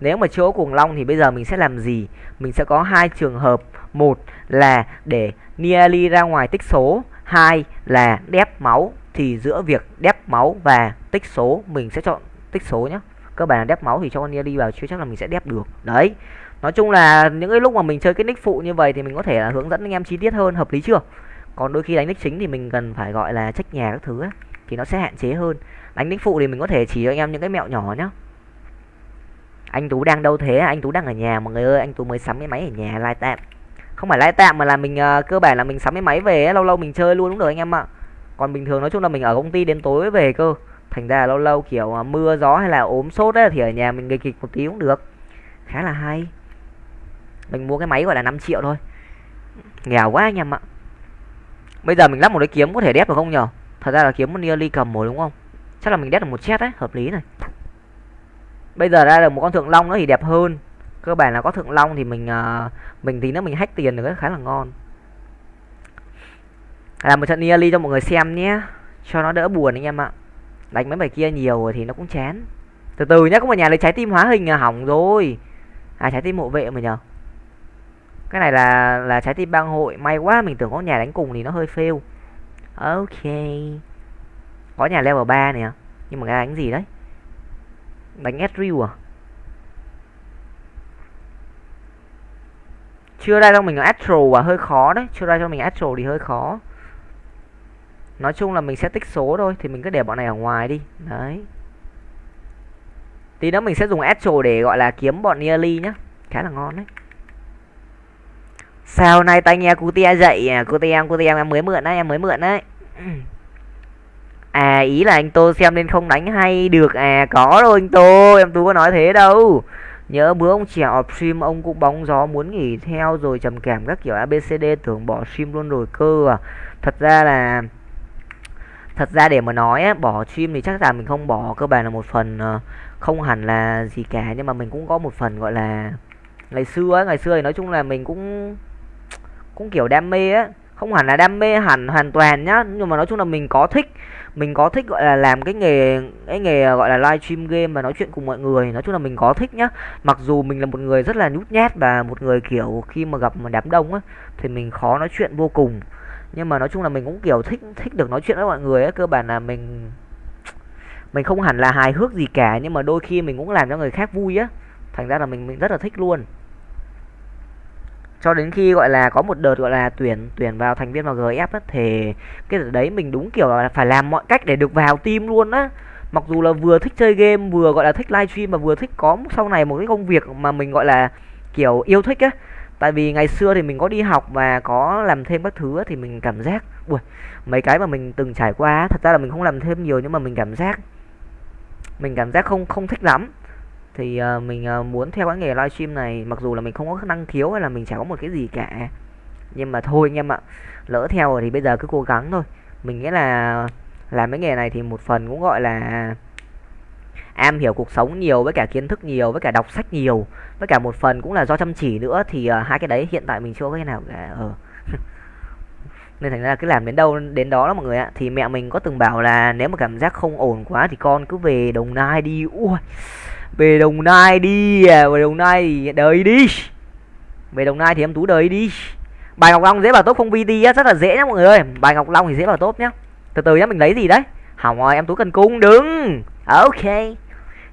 Nếu mà chỗ cuồng long thì bây giờ mình sẽ làm gì? Mình sẽ có hai trường hợp. Một là để nearly ra ngoài tích số. Hai là đép máu thì giữa việc đép máu và tích số, mình sẽ chọn tích số nhé cơ bản là đép máu thì cho con nearly vào chưa chắc là mình sẽ đép được. Đấy. Nói chung là những cái lúc mà mình chơi cái nick phụ như vậy thì mình có thể là hướng dẫn anh em chi tiết hơn, hợp lý chưa? Còn đôi khi đánh nick chính thì mình cần phải gọi là trách nhà các thứ ấy, thì nó sẽ hạn chế hơn. Đánh nick phụ thì mình có thể chỉ cho anh em những cái mẹo nhỏ nhá. Anh tú đang đâu thế? Anh tú đang ở nhà mọi người ơi anh tú mới sắm cái máy ở nhà lai tạm. Không phải lai tạm mà là mình uh, cơ bản là mình sắm cái máy về ấy, lâu lâu mình chơi luôn cũng được anh em ạ. Còn bình thường nói chung là mình ở công ty đến tối về cơ. Thành ra lâu lâu kiểu uh, mưa gió hay là ốm sốt ấy thì ở nhà mình nghịch kịch một tí cũng được. Khá là hay. Mình mua cái máy gọi là 5 triệu thôi. Nghèo quá anh em ạ bây giờ mình lắp một cái kiếm có thể đép được không nhở thật ra là kiếm một nearly cầm một đúng không? Chắc là mình đép được một chết đấy hợp lý này. Bây giờ ra được một con thượng long nữa thì đẹp hơn. Cơ bản là có thượng long thì mình uh, mình tí nữa mình hack tiền được khá là ngon. Làm một trận nearly cho mọi người xem nhé. Cho nó đỡ buồn anh em ạ. Đánh mấy bài kia nhiều rồi thì nó cũng chán. Từ từ nhá có một nhà lấy trái tim hóa hình à hỏng rồi. À trái tim hộ vệ mà nhờ cái này là là trái tim bang hội. May quá mình tưởng có nhà đánh cùng thì nó hơi fail. Ok. Có nhà level 3 nè. Nhưng mà cái đánh gì đấy? Đánh Ezreal à? Chưa ra cho mình Astro à? Hơi khó đấy. Chưa ra cho mình Astro thì hơi khó. Nói chung là mình sẽ tích số thôi. Thì mình cứ để bọn này ở ngoài đi. Đấy. Tí nữa mình sẽ dùng Astro để gọi là kiếm bọn nearly nhá. Khá là ngon đấy sao nay tay nghe cutie dậy à? Cutie em cutie em em mới mượn đấy em mới mượn đấy à ý là anh tô xem nên không đánh hay được à? Có đâu anh tô em tú có nói thế đâu. Nhớ bữa ông trẻ off stream ông cũng bóng gió muốn nghỉ theo rồi trầm cảm các kiểu abcd tưởng bỏ stream luôn rồi cơ à. Thật ra là thật ra để mà nói bỏ stream thì chắc là mình không bỏ cơ bản là một phần ờ, không hẳn là gì cả. Nhưng mà mình cũng có một phần gọi là ngày xưa ấy, ngày xưa thì nói chung là mình cũng cũng kiểu đam mê á. Không hẳn là đam mê hẳn, hoàn toàn nhá. Nhưng mà nói chung là mình có thích, mình có thích gọi là làm cái nghề cái nghề à, gọi là live stream game và nói chuyện cùng mọi người. Nói chung là mình có thích nhá. Mặc dù mình là một người rất là nhút nhát và một người kiểu khi mà gặp một đám đông á, thì mình khó nói chuyện vô cùng. Nhưng mà nói chung là mình cũng kiểu thích thích được nói chuyện với mọi người á. Cơ bản là mình mình không hẳn là hài hước gì cả. Nhưng mà đôi khi mình cũng làm cho người khác vui á. Thành ra là mình mình rất là thích luôn cho đến khi gọi là có một đợt gọi là tuyển tuyển vào thành viên vào GF á thì cái đợt đấy mình đúng kiểu là phải làm mọi cách để được vào team luôn á. Mặc dù là vừa thích chơi game vừa gọi là thích livestream và vừa thích có sau này một cái công việc mà mình gọi là kiểu yêu thích á. Tại vì ngày xưa thì mình có đi học và có làm thêm các thứ á, thì mình cảm giác ui mấy cái mà mình từng trải qua thật ra là mình không làm thêm nhiều nhưng mà mình cảm giác mình cảm giác không không thích lắm thì uh, mình uh, muốn theo cái nghề livestream này mặc dù là mình không có năng khiếu hay là mình chả có một cái gì cả. Nhưng mà thôi anh em ạ lỡ theo rồi thì bây giờ cứ cố gắng thôi. Mình nghĩ là làm cái nghề này thì một phần cũng gọi là am hiểu cuộc sống nhiều với cả kiến thức nhiều với cả đọc sách nhiều với cả một phần cũng là do chăm chỉ nữa. Thì uh, hai cái đấy hiện tại mình chưa có cái nào cả ờ. Nên thành ra cứ làm đến đâu đến đó đó mọi người ạ. Thì mẹ mình có từng bảo là nếu mà cảm giác không ổn quá thì con cứ về đồng nai đi. Ui về đồng nai đi à, về đồng nai thì đời đi. Về đồng nai thì em tú đời đi. Bài ngọc long dễ vào tốt không vt rất là dễ nhá mọi người ơi. Bài ngọc long thì dễ vào tốt nhá. Từ từ nhá, mình lấy gì đấy? Hỏng rồi, em tú cần cung, đứng. Ok.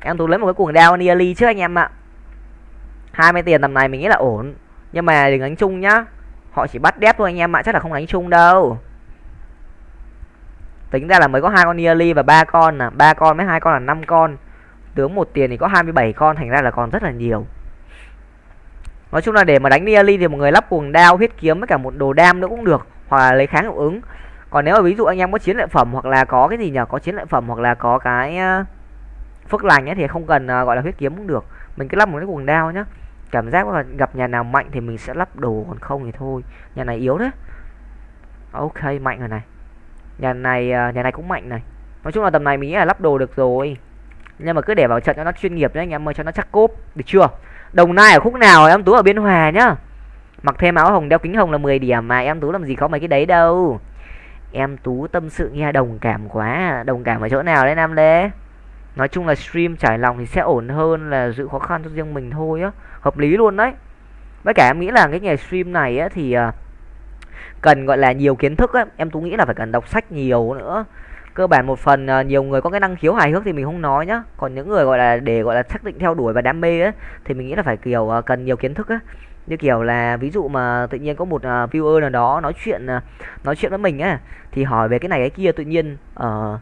Em tú lấy một cái cuồng đao nearly trước anh em ạ. 20 tiền tầm này mình nghĩ là ổn. Nhưng mà đừng đánh chung nhá. Họ chỉ bắt đép thôi anh em ạ, chắc là không đánh chung đâu. Tính ra là mới có hai con nearly và ba con nè ba con với hai con là năm con tướng một tiền thì có 27 con, thành ra là còn rất là nhiều. Nói chung là để mà đánh nearly thì một người lắp cuồng đao, huyết kiếm với cả một đồ đam nữa cũng được, hoặc là lấy kháng hiệu ứng. Còn nếu mà ví dụ anh em có chiến lợi phẩm hoặc là có cái gì nhỉ có chiến lợi phẩm hoặc là có cái ờ, phước lành ấy thì không cần ờ, gọi là huyết kiếm cũng được. Mình cứ lắp một cái cuồng đao nhá. Cảm giác là gặp nhà nào mạnh thì mình sẽ lắp đồ, còn không thì thôi. Nhà này yếu đấy. Ok, mạnh rồi này. Nhà này ờ, nhà này cũng mạnh này. Nói chung là tầm này mình nghĩ là lắp đồ được rồi nhưng mà cứ để vào trận cho nó chuyên nghiệp nhé anh em ơi, cho nó chắc cốp, được chưa? Đồng nai ở khúc nào em tú ở biên hòa nhá? Mặc thêm áo hồng đeo kính hồng là 10 điểm mà, em tú làm gì có mấy cái đấy đâu. Em tú tâm sự nghe đồng cảm quá, đồng cảm ở chỗ nào đấy nam lê? Nói chung là stream trải lòng thì sẽ ổn hơn là giữ khó khăn cho riêng mình thôi á, hợp lý luôn đấy. Với cả em nghĩ là cái nghề stream này á thì à, cần gọi là nhiều kiến thức á, em tú nghĩ là phải cần đọc sách nhiều nữa cơ bản một phần uh, nhiều người có cái năng khiếu hài hước thì mình không nói nhá. Còn những người gọi là để gọi là xác định theo đuổi và đam mê á thì mình nghĩ là phải kiểu uh, cần nhiều kiến thức á. Như kiểu là ví dụ mà tự nhiên có một uh, viewer nào đó nói chuyện uh, nói chuyện với mình á thì hỏi về cái này cái kia tự nhiên uh,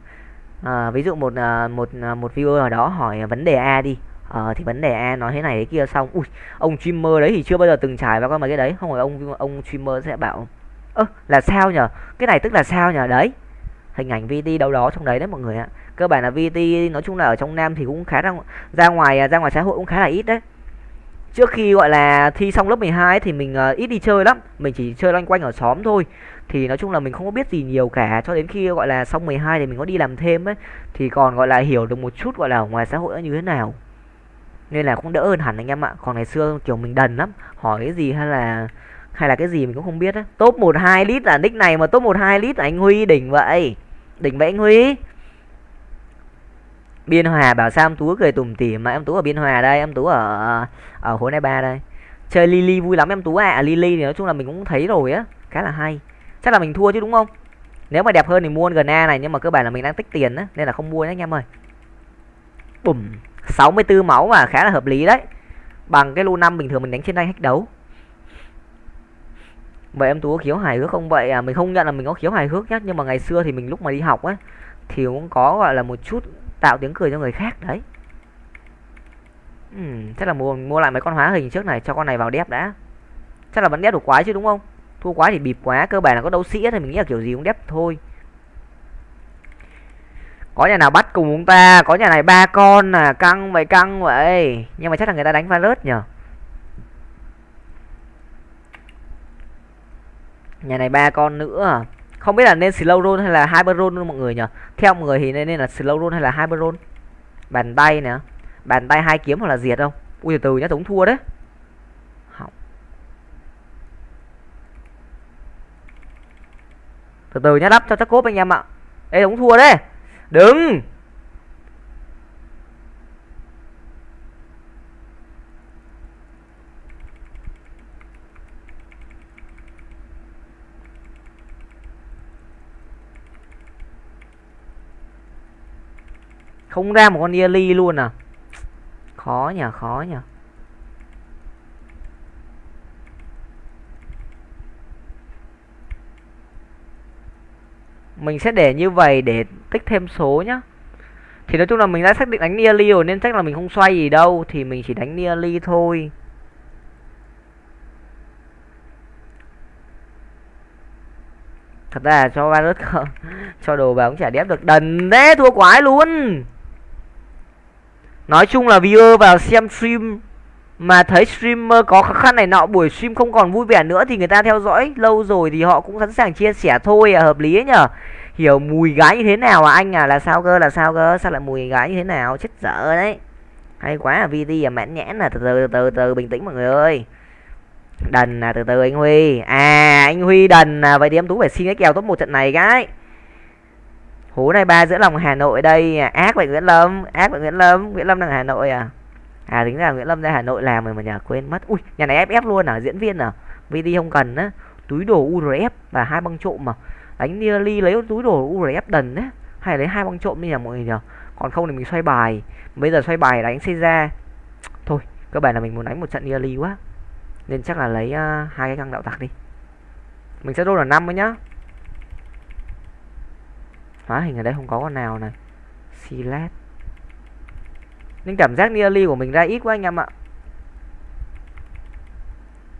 uh, ví dụ một uh, một uh, một viewer nào đó hỏi vấn đề a đi ờ thì vấn đề a nói thế này thế kia xong ui ông streamer đấy thì chưa bao giờ từng trải vào con mấy cái đấy. Không phải ông ông streamer sẽ bảo ơ là sao nhở? Cái này tức là sao nhở? Đấy hình ảnh VT đâu đó trong đấy đấy mọi người ạ. Cơ bản là VT nói chung là ở trong Nam thì cũng khá ra ra ngoài à, ra ngoài xã hội cũng khá là ít đấy. Trước khi gọi là thi xong lớp 12 thì mình uh, ít đi chơi lắm. Mình chỉ chơi loanh quanh ở xóm thôi. Thì nói chung là mình không có biết gì nhiều cả. Cho đến khi gọi là xong 12 thì mình có đi làm thêm ấy. Thì còn gọi là hiểu được một chút gọi là ở ngoài xã hội nó như thế nào. Nên là cũng đỡ hơn hẳn anh em ạ. Còn ngày xưa kiểu mình đần lắm. Hỏi cái gì hay là hay là cái gì mình cũng không biết á. Top một hai lít là nick này mà top một hai lít là anh huy đỉnh vậy đỉnh vậy huy biên hòa bảo sao em tú cười tủm tỉm mà em tú ở biên hòa đây, em tú ở ở hố này ba đây. Chơi lily vui lắm em tú à. à lily thì nói chung là mình cũng thấy rồi á, khá là hay. Chắc là mình thua chứ đúng không? Nếu mà đẹp hơn thì mua gna này, nhưng mà cơ bản là mình đang tích tiền á, nên là không mua nhé anh em ơi. Bùm 64 máu mà khá là hợp lý đấy. Bằng cái lô năm bình thường mình đánh trên đây hack đấu vậy em tú có khiếu hài hước không? Vậy à mình không nhận là mình có khiếu hài hước nhá nhưng mà ngày xưa thì mình lúc mà đi học ấy thì cũng có gọi là một chút tạo tiếng cười cho người khác đấy. Uhm, chắc là mua mua lại mấy con hóa hình trước này cho con này vào đép đã. Chắc là vẫn đép được quái chứ đúng không? Thua quái thì bịp quá cơ bản là có đấu sĩ thì mình nghĩ là kiểu gì cũng đép thôi. Có nhà nào bắt cùng chúng ta? Có nhà này ba con à căng vậy căng vậy. Nhưng mà chắc là người ta đánh virus nhở? Nhà này ba con nữa à? không biết là nên slow roll hay là hyper roll mọi người nhỉ? Theo mọi người thì nên, nên là slow roll hay là hyper roll? Bàn tay nè. Bàn tay hai kiếm hoặc là diệt không? Ui từ từ nhá giống thua đấy. Hỏng. từ từ nhá đắp cho chắc cốp anh em ạ. Ê tống thua đấy. Đừng không ra một con Yali luôn à? Khó nhỉ khó nhỉ. Mình sẽ để như vậy để tích thêm số nhá. Thì nói chung là mình đã xác định đánh nearly rồi nên chắc là mình không xoay gì đâu, thì mình chỉ đánh nearly thôi. Thật ra là cho virus cho đồ vào cũng chả đép được. Đần thế, thua quái luôn nói chung là viewer vào xem stream mà thấy streamer có khó khăn này, nọ, buổi stream không còn vui vẻ nữa thì người ta theo dõi lâu rồi thì họ cũng sẵn sàng chia sẻ thôi à hợp lý ấy nhở? Hiểu, mùi gái như thế nào à anh à? Là sao cơ? Là sao cơ? Sao lại mùi gái như thế nào? Chết dở đấy. Hay quá à vt à mãn nhãn là từ từ từ từ bình tĩnh mọi người ơi. Đần à từ từ anh huy. À anh huy đần à. Vậy thì em tú phải xin cái kèo top một trận này cái hú này ba giữa lòng hà nội đây. À, ác vậy nguyễn lâm. Ác vậy nguyễn lâm. Nguyễn lâm đang hà nội à? À tính ra nguyễn lâm ra hà nội làm rồi mà nhà quên mất. Ui nhà này ff luôn à diễn viên à? Vd không cần á. Túi đồ urf và hai băng trộm mà đánh nearly lấy túi đồ urf đần á. Hay lấy hai băng trộm đi nhà mọi người nhờ. Còn không thì mình xoay bài. Bây giờ xoay bài đánh xây ra thôi cơ bản là mình muốn đánh một trận nearly quá. Nên chắc là lấy uh, hai cái găng đạo tặc đi. Mình sẽ đô là năm ấy nhá hóa hình ở đây không có con nào này. Silat nên cảm giác nearly của mình ra ít quá anh em ạ.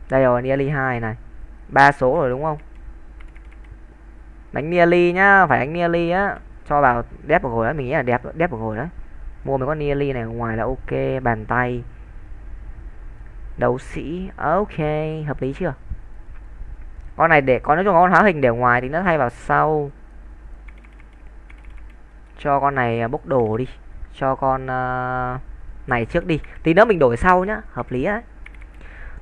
Đây rồi, nearly hai này. Ba số rồi đúng không? Đánh nearly nhá, phải đánh nearly á. Cho vào đẹp một hồi đó mình nghĩ là đẹp đẹp một hồi đó. Mua mấy con nearly này ngoài là ok, bàn tay. Đấu sĩ, ok, hợp lý chưa? Con này để có nói chung con hóa hình để ngoài thì nó thay vào sau cho con này à, bốc đồ đi. Cho con uh, này trước đi. Tí nữa mình đổi sau nhá hợp lý đấy.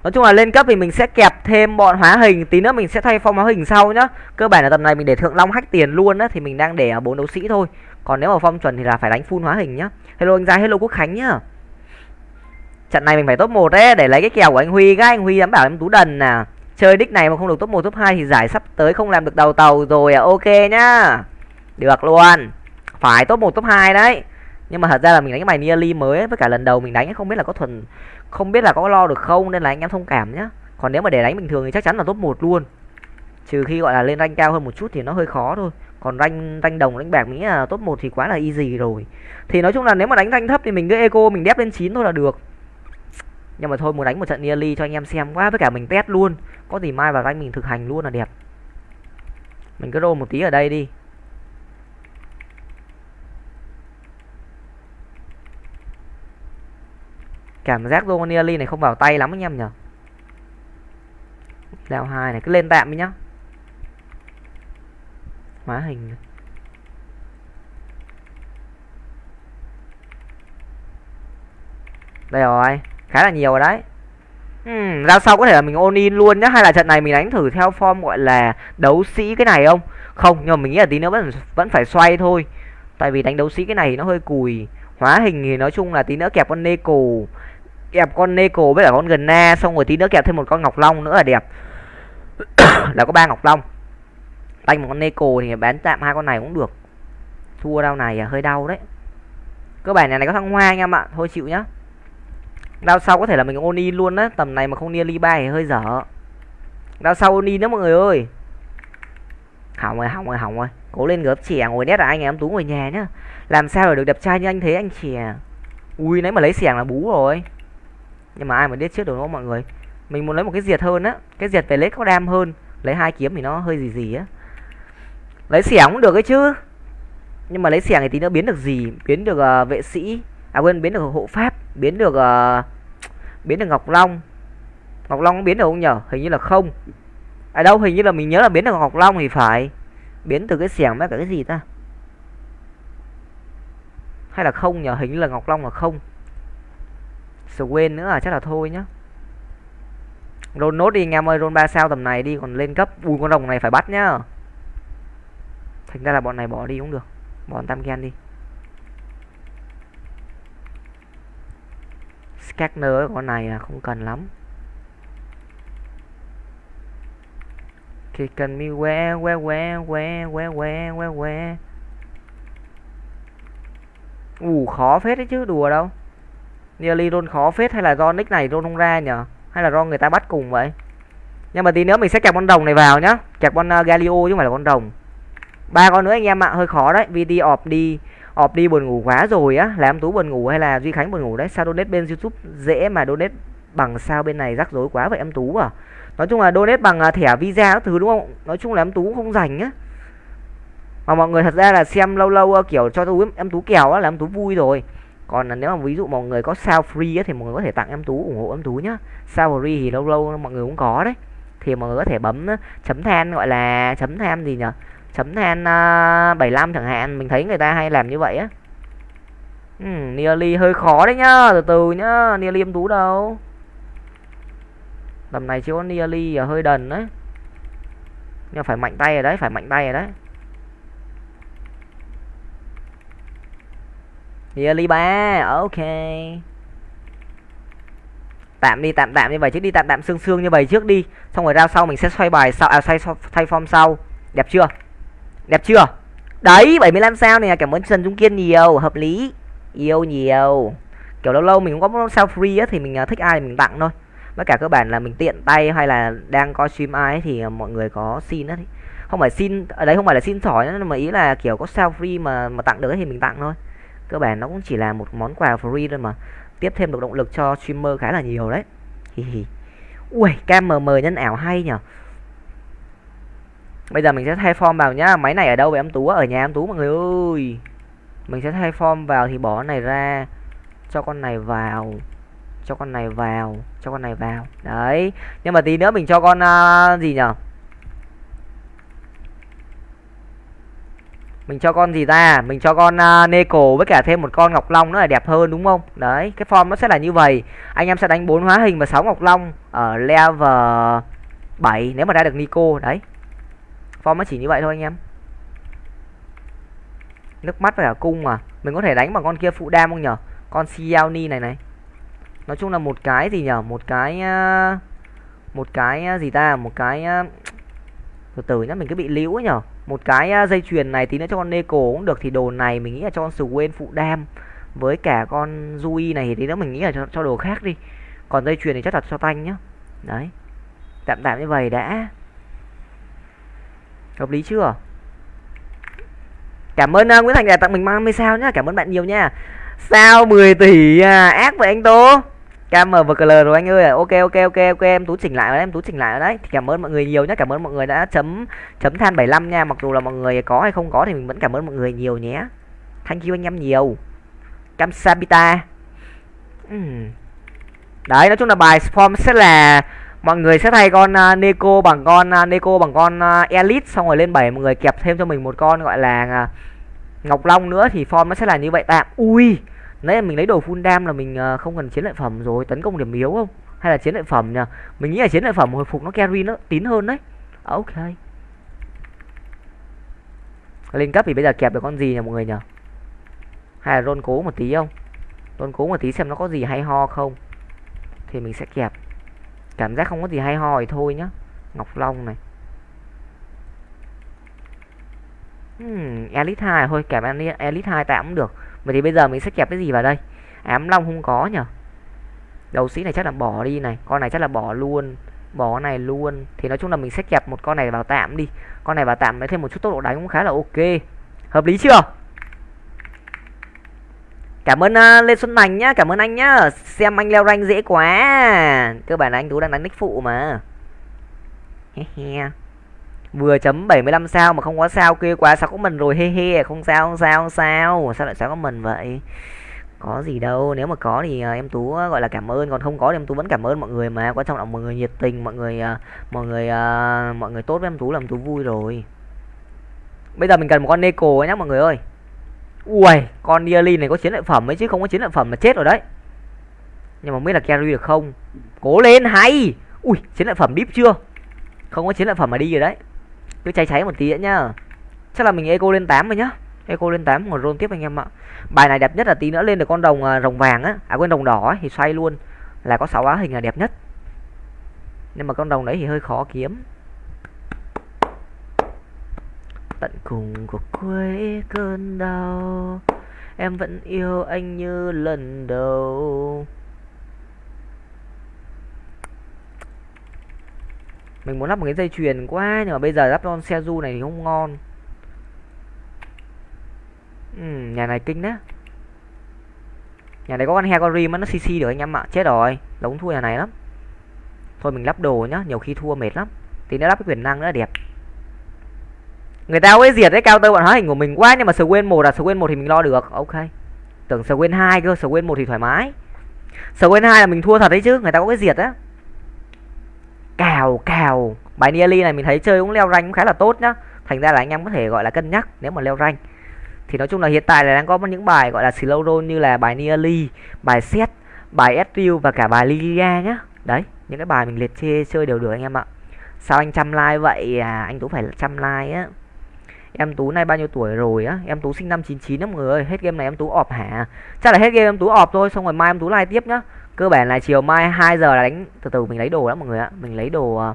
nói chung là lên cấp thì mình sẽ kẹp thêm bọn hóa hình tí nữa mình sẽ thay phong hóa hình sau nhá. Cơ bản là tầm này mình để thượng long hách tiền luôn á thì mình đang để bốn đấu sĩ thôi. Còn nếu mà phong chuẩn thì là phải đánh full hóa hình nhá. Hello anh gia hello quốc khánh nhá. Trận này mình phải top 1 đấy để lấy cái kèo của anh huy các anh huy dám bảo em tú đần à. Chơi đích này mà không được top 1 top 2 thì giải sắp tới không làm được đầu tàu rồi à. Ok nhá. Được luôn phải top 1 top 2 đấy. Nhưng mà thật ra là mình đánh cái bài nearly mới với cả lần đầu mình đánh không biết là có thuần, không biết là có lo được không, nên là anh em thông cảm nhá. Còn nếu mà để đánh bình thường thì chắc chắn là top 1 luôn. Trừ khi gọi là lên rank cao hơn một chút thì nó hơi khó thôi. Còn rank rank đồng đánh bạc nghĩ là top 1 thì quá là easy rồi. Thì nói chung là nếu mà đánh rank thấp thì mình cứ eco, mình đép lên 9 thôi là được. Nhưng mà thôi, muốn đánh một trận nearly cho anh em xem quá, với cả mình test luôn. Có gì mai vào rank mình thực hành luôn là đẹp. Mình cứ roll một tí ở đây đi. Cảm giác Romaniali này không vào tay lắm anh em nhở leo hai này cứ lên tạm đi nhá. Hóa hình. Đây rồi khá là nhiều rồi đấy. Uhm, ra sau có thể là mình ôn in luôn nhá? Hay là trận này mình đánh thử theo form gọi là đấu sĩ cái này không? Không nhưng mà mình nghĩ là tí nữa vẫn vẫn phải xoay thôi. Tại vì đánh đấu sĩ cái này nó hơi cùi. Hóa hình thì nói chung là tí nữa kẹp con Neko kẹp con Neko với cả con gần na xong rồi tí nữa kẹp thêm một con Ngọc Long nữa là đẹp. Là có ba Ngọc Long. Đánh một con Neko thì bán tạm hai con này cũng được. Thua đau này à, hơi đau đấy. Cơ bản này này có thăng hoa anh em ạ, thôi chịu nhá. Đao sau có thể là mình oni luôn á, tầm này mà không nearly bay thì hơi dở. Đao sau oni nữa đó mọi người ơi. Hỏng rồi hỏng rồi hỏng rồi. Cố lên gớp trẻ ngồi nét là anh em tú ngồi nhà nhá. Làm sao để được đẹp trai như anh thế, anh trẻ ui, nãy mà lấy xẻng là bú rồi nhưng mà ai mà biết trước được nó mọi người? Mình muốn lấy một cái diệt hơn á. Cái diệt về lấy có đam hơn. Lấy hai kiếm thì nó hơi gì gì á. Lấy xẻng cũng được ấy chứ. Nhưng mà lấy xẻng thì tí nữa biến được gì? Biến được uh, vệ sĩ. À quên biến được hộ pháp. Biến được uh, biến được ngọc long. Ngọc long biến được không nhở? Hình như là không. À đâu hình như là mình nhớ là biến được ngọc long thì phải. Biến từ cái xẻng với cả cái gì ta? Hay là không nhở? Hình như là ngọc long là không quên nữa à? Chắc là thôi nhá. Roll nốt đi, anh em ơi. Roll ba sao tầm này đi, còn lên cấp, ui, con rồng này phải bắt nhá. Thành ra là bọn này bỏ đi cũng được. Bỏ tam gen đi. Scanner con này là không cần lắm. Thì cần mi que que que que que que que que. Ủ khó phết đấy chứ, đùa đâu nearly roll khó phết hay là do nick này roll không ra nhở hay là do người ta bắt cùng vậy? Nhưng mà tí nữa mình sẽ kẹp con rồng này vào nhá. Kẹp con uh, galio chứ không phải là con rồng. Ba con nữa anh em ạ hơi khó đấy. VD ọp đi. Ọp đi buồn ngủ quá rồi á. Làm em tú buồn ngủ hay là duy khánh buồn ngủ đấy? Sao donate bên youtube dễ mà donate bằng sao bên này rắc rối quá vậy em tú à? Nói chung là donate bằng uh, thẻ visa các thứ đúng không? Nói chung là em tú cũng không rảnh á. Mà mọi người thật ra là xem lâu lâu uh, kiểu cho tôi em tú kèo á là em tú vui rồi còn nếu mà ví dụ mọi người có sao free ấy, thì mọi người có thể tặng em tú ủng hộ em tú nhá. Sao free thì lâu lâu mọi người cũng có đấy. Thì mọi người có thể bấm chấm than gọi là chấm than gì nhở? Chấm than à, uh, 75 chẳng hạn mình thấy người ta hay làm như vậy á. Ừ, nearly hơi khó đấy nhá từ từ nhá nearly em tú đâu? Tầm này chỉ có nearly à, hơi đần đấy. Nhưng phải mạnh tay rồi đấy phải mạnh tay rồi đấy. Nearly 3 Ok. Tạm đi, tạm tạm như vậy chứ đi, tạm tạm xương xương như vậy trước đi. Xong rồi ra sau mình sẽ xoay bài sau à xoay thay form sau. Đẹp chưa? Đẹp chưa? Đấy 75 sao này cảm ơn Trần Trung Kiên nhiều, Hợp lý. Yêu nhiều. Kiểu lâu lâu mình cũng có sao free á, Thì mình à, thích ai thì mình tặng thôi. Với cả cơ bản là mình tiện tay hay là đang coi stream ai thì à, mọi người có xin á Không phải xin Ở đấy không phải là xin sỏi mà ý là kiểu có sao free mà mà tặng được thì mình tặng thôi cơ bản nó cũng chỉ là một món quà free thôi mà. Tiếp thêm được động lực cho streamer khá là nhiều đấy. Ui cam mờ mờ nhân ảo hay nhở? Bây giờ mình sẽ thay form vào nhá. Máy này ở đâu vậy em tú ở nhà em tú mọi người ơi. Mình sẽ thay form vào thì bỏ này ra. Cho con này vào. Cho con này vào. Cho con này vào. Đấy. Nhưng mà tí nữa mình cho con uh, gì nhở? Mình cho con gì ta? Mình cho con uh, Neko với cả thêm một con Ngọc Long nữa là đẹp hơn đúng không? Đấy cái form nó sẽ là như vậy. Anh em sẽ đánh bốn hóa hình và sáu Ngọc Long ở level 7 nếu mà ra được Nico đấy. Form nó chỉ như vậy thôi anh em. Nước mắt với cả cung mà. Mình có thể đánh bằng con kia phụ đam không nhở? Con Xiaoni này này. Nói chung là một cái gì nhở? Một cái à, một cái à, gì ta? Một cái từ từ nhá mình cứ bị liễu nhở? Một cái dây chuyền này tí nữa cho con Neko cũng được thì đồ này mình nghĩ là cho con Swain phụ đam. Với cả con Rui này thì tí nữa mình nghĩ là cho, cho đồ khác đi. Còn dây chuyền thì chắc là cho tanh nhá. Đấy. Tạm tạm như vậy đã. Hợp lý chưa? Cảm ơn uh, Nguyễn Thành đã tặng mình 30 sao nhá. Cảm ơn bạn nhiều nha. Sao 10 tỷ à, ác vậy anh Tố? KMVKL rồi anh ơi. Ok ok ok ok em tú chỉnh lại rồi em tú chỉnh lại rồi đấy. Thì cảm ơn mọi người nhiều nhé cảm ơn mọi người đã chấm chấm than 75 nha. Mặc dù là mọi người có hay không có thì mình vẫn cảm ơn mọi người nhiều nhé. Thank you anh em nhiều. Cam sabita. Uhm. đấy nói chung là bài form sẽ là mọi người sẽ thay con uh, Neko bằng con uh, Neko bằng con uh, Elite xong rồi lên 7 mọi người kẹp thêm cho mình một con gọi là uh, Ngọc Long nữa thì form nó sẽ là như vậy. Tạm ui nãy mình lấy đồ full dam là mình ờ, không cần chiến lợi phẩm rồi tấn công điểm yếu không? Hay là chiến lợi phẩm nhỉ? Mình nghĩ là chiến lợi phẩm hồi phục nó carry nó tín hơn đấy. À, ok. Lên cấp thì bây giờ kẹp được con gì nhỉ mọi người nhỉ? Hay là rôn cố một tí không? Rôn cố một tí xem nó có gì hay ho không? Thì mình sẽ kẹp. Cảm giác không có gì hay ho thì thôi nhá. Ngọc long này. Hmm, elite 2 thôi kẹp elite 2 tạm cũng được vậy thì bây giờ mình sẽ kẹp cái gì vào đây? Ám long không có nhở? Đầu sĩ này chắc là bỏ đi này con này chắc là bỏ luôn bỏ này luôn. Thì nói chung là mình sẽ kẹp một con này vào tạm đi. Con này vào tạm lấy thêm một chút tốc độ đánh cũng khá là ok. Hợp lý chưa? Cảm ơn uh, lê xuân thành nhá cảm ơn anh nhá. Xem anh leo rank dễ quá. Cơ bản là anh tú đang đánh nick phụ mà. He he vừa chấm 75 sao mà không có sao kia quá, sao có mình rồi, he he, không sao không sao không sao. Sao lại, sao có mình vậy? Có gì đâu, nếu mà có thì à, em tú à, gọi là cảm ơn. Còn không có thì em tú vẫn cảm ơn mọi người mà. Quan trọng là mọi người nhiệt tình, mọi người à, mọi người mọi người tốt với em tú làm tú vui rồi. Bây giờ mình cần một con Neko nhá, mọi người ơi. Ui con Nearly này có chiến lợi phẩm ấy chứ không có chiến lợi phẩm là chết rồi đấy. Nhưng mà không biết là carry được không? Cố lên, hay! Ui, chiến lợi phẩm deep chưa? Không có chiến lợi phẩm mà đi rồi đấy cứ cháy cháy một tí nữa nhá. Chắc là mình eco lên 8 rồi nhá. Eco lên 8 còn roll tiếp anh em ạ. Bài này đẹp nhất là tí nữa lên được con đồng à, rồng vàng á. À quên đồng đỏ ấy, thì xoay luôn. Là có 6 á hình là đẹp nhất. Nhưng mà con đồng đấy thì hơi khó kiếm. Tận cùng của cuối cơn đau em vẫn yêu anh như lần đầu. Mình muốn lắp một cái dây chuyền quá nhưng mà bây giờ lắp con xe du này thì không ngon. Ừ, nhà này kinh đấy. Nhà này có con heo con rim nó cc được anh em ạ. Chết rồi giống thua nhà này lắm. Thôi mình lắp đồ nhá nhiều khi thua mệt lắm. Thì nó lắp cái quyền năng nữa đẹp. Người ta ấy diệt đấy cao tơ bọn hóa hình của mình quá nhưng mà quên một là quên một thì mình lo được. Ok. Tưởng quên hai cơ quên một thì thoải mái. Quên hai là mình thua thật đấy chứ người ta có cái diệt á cào cào. Bài nearly này mình thấy chơi cũng leo rank cũng khá là tốt nhá. Thành ra là anh em có thể gọi là cân nhắc nếu mà leo rank. Thì nói chung là hiện tại là đang có những bài gọi là slow roll như là bài nearly bài set bài Ezreal và cả bài Lilia nhá. Đấy, những cái bài mình liệt chê chơi đều được anh em ạ. Sao anh chăm like vậy? À anh tú phải chăm like á. Em tú nay bao nhiêu tuổi rồi á? Em tú sinh năm 99 đó mọi người ơi. Hết game này em tú ọp hả? Chắc là hết game em tú ọp thôi, xong rồi mai em tú like tiếp nhá cơ bản là chiều mai 2 giờ là đánh, từ từ, mình lấy đồ đó mọi người ạ. Mình lấy đồ ờ,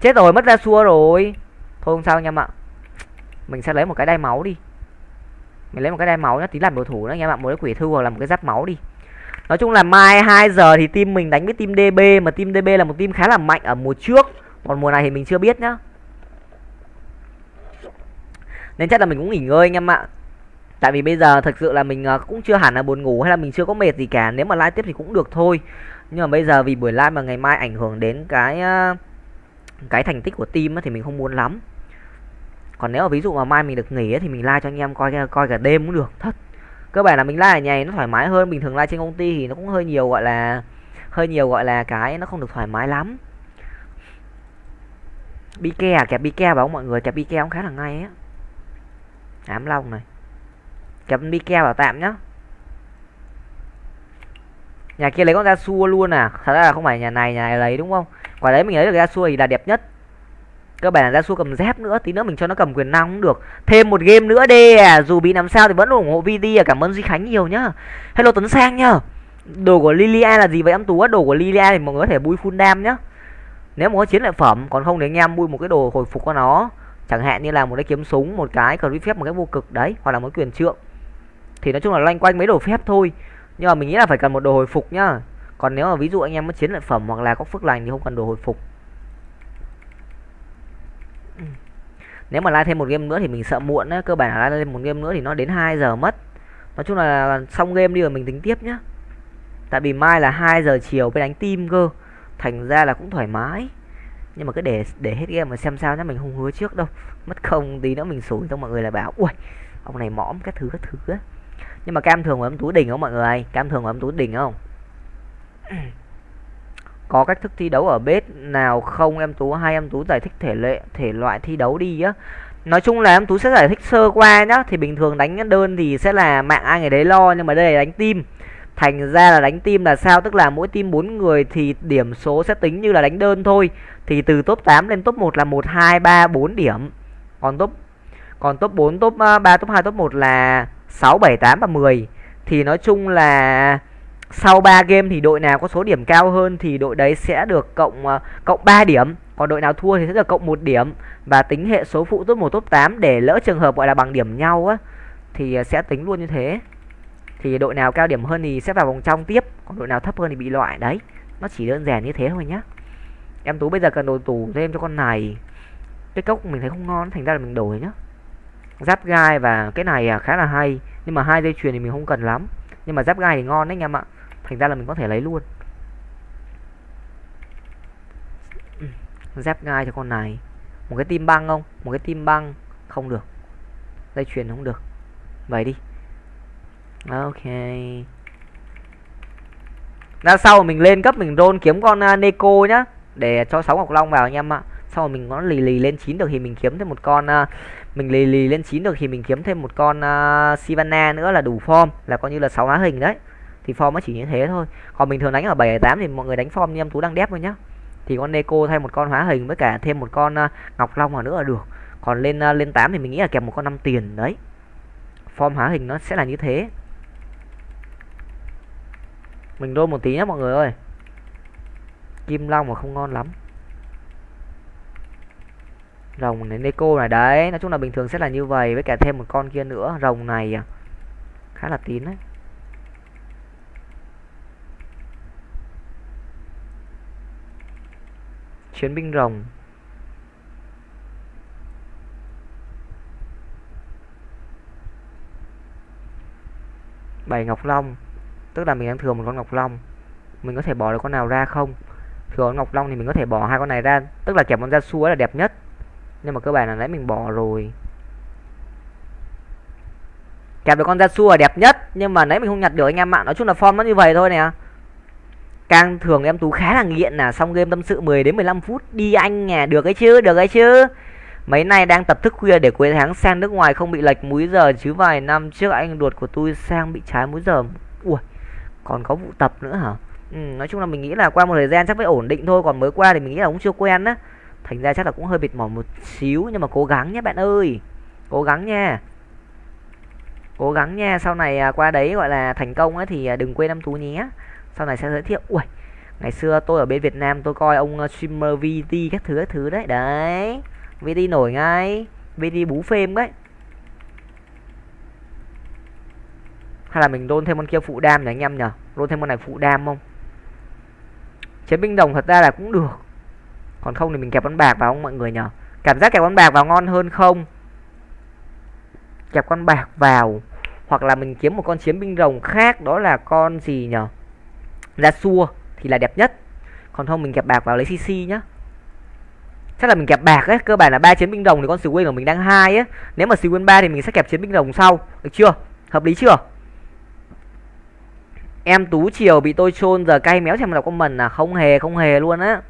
chết rồi, mất ra xua rồi. Thôi không sao anh em ạ. Mình sẽ lấy một cái đai máu đi. Mình lấy một cái đai máu nhá, tí làm đồ thủ nữa anh em ạ. Một cái quỷ thư hoặc là một cái giáp máu đi. Nói chung là mai 2 giờ thì team mình đánh với team DB mà team DB là một team khá là mạnh ở mùa trước. Còn mùa này thì mình chưa biết nhá. Nên chắc là mình cũng nghỉ ngơi anh em ạ tại vì bây giờ thực sự là mình à, cũng chưa hẳn là buồn ngủ hay là mình chưa có mệt gì cả. Nếu mà live tiếp thì cũng được thôi. Nhưng mà bây giờ vì buổi live mà ngày mai ảnh hưởng đến cái à, cái thành tích của team thì mình không muốn lắm. Còn nếu mà ví dụ mà mai mình được nghỉ thì mình like cho anh em coi coi cả đêm cũng được, thật. Cơ bản là mình like ở nhà nó thoải mái hơn. Bình thường like trên công ty thì nó cũng hơi nhiều gọi là, hơi nhiều gọi là cái nó không được thoải mái lắm. Bi ke à? Kẹp Bike bảo mọi người? Kẹp Bike cũng khá là ngay á. Ám long này kẹp Mike vào tạm nhá. Nhà kia lấy con ra xua luôn à? Thật ra là không phải nhà này nhà này lấy đúng không? Quả đấy mình lấy được ra xua thì là đẹp nhất. Cơ bản là ra xua cầm dép nữa, tí nữa mình cho nó cầm quyền năng cũng được. Thêm một game nữa đi à? Dù bị làm sao thì vẫn ủng hộ VD à? Cảm ơn Duy Khánh nhiều nhá. Hello Tuấn Sang nhá. Đồ của Lilia là gì vậy em Tú đồ của Lilia thì mọi người có thể bui full đam nhá. Nếu mà có chiến lợi phẩm, còn không thì anh em bui một cái đồ hồi phục của nó. Chẳng hạn như là một cái kiếm súng, một cái cờ phép, một cái vô cực. Đấy, hoặc là một quyền trượng thì nói chung là loanh quanh mấy đồ phép thôi. Nhưng mà mình nghĩ là phải cần một đồ hồi phục nhá. Còn nếu mà ví dụ anh em có chiến lợi phẩm hoặc là có phước lành thì không cần đồ hồi phục. Nếu mà lai thêm một game nữa thì mình sợ muộn á. Cơ bản là lai thêm một game nữa thì nó đến 2 giờ mất. Nói chung là xong game đi rồi mình tính tiếp nhá. Tại vì mai là 2 giờ chiều mới đánh team cơ. Thành ra là cũng thoải mái. Nhưng mà cứ để để hết game mà xem sao nhá. Mình không hứa trước đâu. Mất không tí nữa mình sủi cho mọi người là bảo, ui, ông này mõm các thứ các thứ á nhưng mà cam thường của em túi đỉnh không mọi người? Cam thường của em túi đỉnh không? Có cách thức thi đấu ở bếp nào không? Em tú hay em tú giải thích thể lệ, thể loại thi đấu đi á. Nói chung là em tú sẽ giải thích sơ qua nhá. Thì bình thường đánh đơn thì sẽ là mạng ai người đấy lo, nhưng mà đây là đánh tim thành ra là đánh tim là sao? Tức là mỗi team 4 người thì điểm số sẽ tính như là đánh đơn thôi. Thì từ top 8 lên top 1 là 1 2 3 4 điểm. Còn top còn top 4 top à, 3 top 2 top 1 là 6 7 8 và 10 thì nói chung là sau 3 game thì đội nào có số điểm cao hơn thì đội đấy sẽ được cộng ờ, cộng 3 điểm. Còn đội nào thua thì sẽ được cộng 1 điểm. Và tính hệ số phụ top 1 top 8 để lỡ trường hợp gọi là bằng điểm nhau á, thì ờ, sẽ tính luôn như thế. Thì đội nào cao điểm hơn thì sẽ vào vòng trong tiếp. Còn đội nào thấp hơn thì bị loại. Đấy, nó chỉ đơn giản như thế thôi nhá. Em tú bây giờ cần đồ tủ thêm cho con này. Cái cốc mình thấy không ngon, thành ra là mình đổi nhá giáp gai và cái này à, khá là hay. Nhưng mà hai dây chuyền thì mình không cần lắm. Nhưng mà giáp gai thì ngon đấy anh em ạ. Thành ra là mình có thể lấy luôn. Ừ, giáp gai cho con này. Một cái tim băng không? Một cái tim băng không được. Dây chuyền không được. Vậy đi. Ok. Ra sau mình lên cấp mình roll kiếm con à, Neko nhá. Để cho sáu ngọc long vào anh em ạ. Sau mình nó lì lì lên chín được thì mình kiếm thêm một con uh, mình lì lì lên chín được thì mình kiếm thêm một con uh, Sivana nữa là đủ form là coi như là sáu hóa hình đấy. Thì form nó chỉ như thế thôi. Còn bình thường đánh ở 7 8 thì mọi người đánh form như em tú đang đép thôi nhá. Thì con Neko thay một con hóa hình với cả thêm một con uh, Ngọc Long vào nữa là được. Còn lên uh, lên 8 thì mình nghĩ là kèm một con năm tiền đấy. Form hóa hình nó sẽ là như thế. Mình đôi một tí nhé mọi người ơi. Kim long mà không ngon lắm rồng này, Neko này, đấy. Nói chung là bình thường sẽ là như vậy, với cả thêm một con kia nữa. Rồng này à, khá là tín đấy. Chiến binh rồng. Bảy ngọc long. Tức là mình đang thừa một con ngọc long. Mình có thể bỏ được con nào ra không? Thừa con ngọc long thì mình có thể bỏ hai con này ra. Tức là kẹp con ra xua là đẹp nhất nhưng mà cơ bản là nãy mình bỏ rồi. Kẹp được con ra xua đẹp nhất nhưng mà nãy mình không nhặt được anh em ạ. Nói chung là form nó như vậy thôi nè. Càng thường em tú khá là nghiện là xong game tâm sự 10 đến 15 phút đi anh nè. Được ấy chứ được ấy chứ. Mấy nay đang tập thức khuya để cuối tháng sang nước ngoài không bị lệch múi giờ chứ vài năm trước anh ruột của tôi sang bị trái múi giờ. Ui còn có vụ tập nữa hả? Ừ, nói chung là mình nghĩ là qua một thời gian chắc phải ổn định thôi còn mới qua thì mình nghĩ là cũng chưa quen á thành ra chắc là cũng hơi mệt mỏi một xíu, nhưng mà cố gắng nhé bạn ơi. Cố gắng nha. Cố gắng nha, sau này à, qua đấy gọi là thành công ấy thì à, đừng quên năm tú nhé. Sau này sẽ giới thiệu. Ui ngày xưa tôi ở bên Việt Nam tôi coi ông à, streamer VT các thứ các thứ đấy. Đấy VT nổi ngay. VT bú phim đấy. Hay là mình đôn thêm con kia phụ đam nhỉ anh em nhở đôn thêm con này phụ đam không? Chiến binh đồng thật ra là cũng được còn không thì mình kẹp con bạc vào không mọi người nhở cảm giác kẹp con bạc vào ngon hơn không? Kẹp con bạc vào, hoặc là mình kiếm một con chiến binh rồng khác, đó là con gì nhở ra xua thì là đẹp nhất. Còn không mình kẹp bạc vào lấy cc nhá. Chắc là mình kẹp bạc ấy, cơ bản là ba chiến binh rồng thì con Swin của mình đang hai á nếu mà Swin ba thì mình sẽ kẹp chiến binh rồng sau. Được chưa? Hợp lý chưa? Em tú chiều bị tôi chôn giờ cay méo xem đọc comment à. Không hề không hề luôn á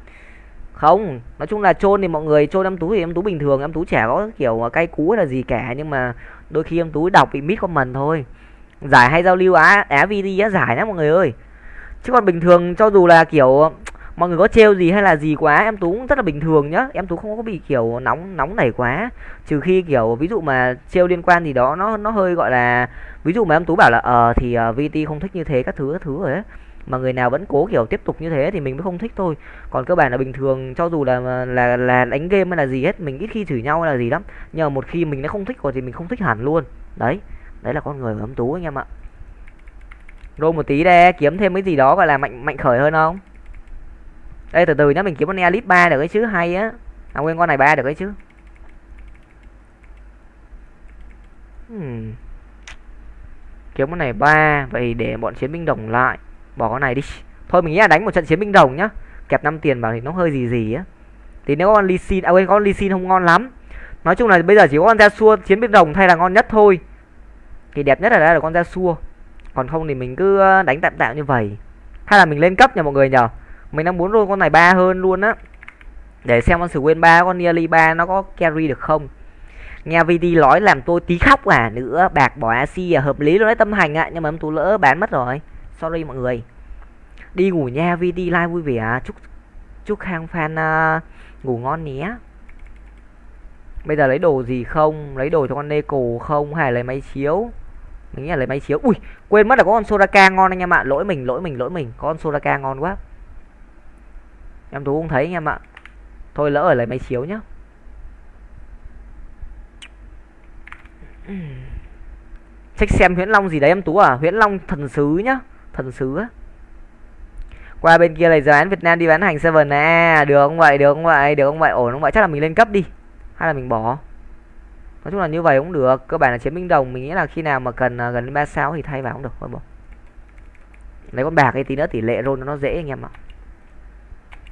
không nói chung là chôn thì mọi người chôn em tú thì em tú bình thường em tú trẻ có kiểu cay cú là gì cả nhưng mà đôi khi em tú đọc bị mít comment thôi. Giải hay giao lưu á á vd á giải lắm mọi người ơi. Chứ còn bình thường cho dù là kiểu mọi người có trêu gì hay là gì quá em tú cũng rất là bình thường nhá. Em tú không có bị kiểu nóng nóng nảy quá. Trừ khi kiểu ví dụ mà trêu liên quan gì đó nó nó hơi gọi là ví dụ mà em tú bảo là ờ thì uh, vt không thích như thế các thứ các thứ rồi ấy mà người nào vẫn cố kiểu tiếp tục như thế thì mình mới không thích thôi. Còn cơ bản là bình thường, cho dù là là là đánh game hay là gì hết, mình ít khi chửi nhau hay là gì lắm. Nhưng mà một khi mình đã không thích rồi thì mình không thích hẳn luôn. Đấy đấy là con người của tú anh em ạ. Rô một tí đây kiếm thêm cái gì đó gọi là mạnh mạnh khởi hơn không? Đây từ từ nhá, mình kiếm con elite ba được cái chứ, hay á. À quên con này ba được cái chứ. Hmm. kiếm con này ba, vậy để bọn chiến binh đồng lại bỏ con này đi. Thôi, mình nghĩ là đánh một trận chiến binh đồng nhá. Kẹp 5 tiền vào thì nó hơi gì gì á. Thì nếu con ly xin à quên, con ly không ngon lắm. Nói chung là bây giờ chỉ có con ra xua chiến binh đồng thay là ngon nhất thôi. Thì đẹp nhất là đây là con ra xua. Còn không thì mình cứ ờ, đánh tạm tạm như vậy. Hay là mình lên cấp nhờ mọi người nhờ. Mình đang muốn luôn con này ba hơn luôn á. Để xem con sử quên ba, con nearly ba nó có carry được không. Nghe vd nói làm tôi tí khóc à. Nữa bạc bỏ ac à hợp lý luôn đấy, tâm hành ạ. Nhưng mà em tú lỡ bán mất rồi sorry mọi người. Đi ngủ nha VT like vui vẻ. Chúc chúc khang fan uh, à, ngủ ngon nhé. Bây giờ lấy đồ gì không? Lấy đồ cho con neko không? Hay lấy máy chiếu? Mình nghĩ là lấy máy chiếu. Ui quên mất là có con soraka ngon anh em ạ. Lỗi mình lỗi mình lỗi mình. Có con soraka ngon quá. Em tú không thấy anh em ạ. Thôi lỡ ở lấy máy chiếu nhá. Check xem huyễn long gì đấy em tú à? Huyễn long thần sứ nhá thần sứ á? Qua bên kia này giờ án việt nam đi bán hành seven à? Được không vậy? Được không vậy? Được không vậy? Ổn không vậy? Chắc là mình lên cấp đi. Hay là mình bỏ? Nói chung là như vậy cũng được. Cơ bản là chiến binh đồng. Mình nghĩ là khi nào mà cần uh, gần ba sao thì thay vào cũng được. Thôi bỏ. Lấy con bạc ấy tí nữa tỷ lệ roll nó dễ anh em ạ.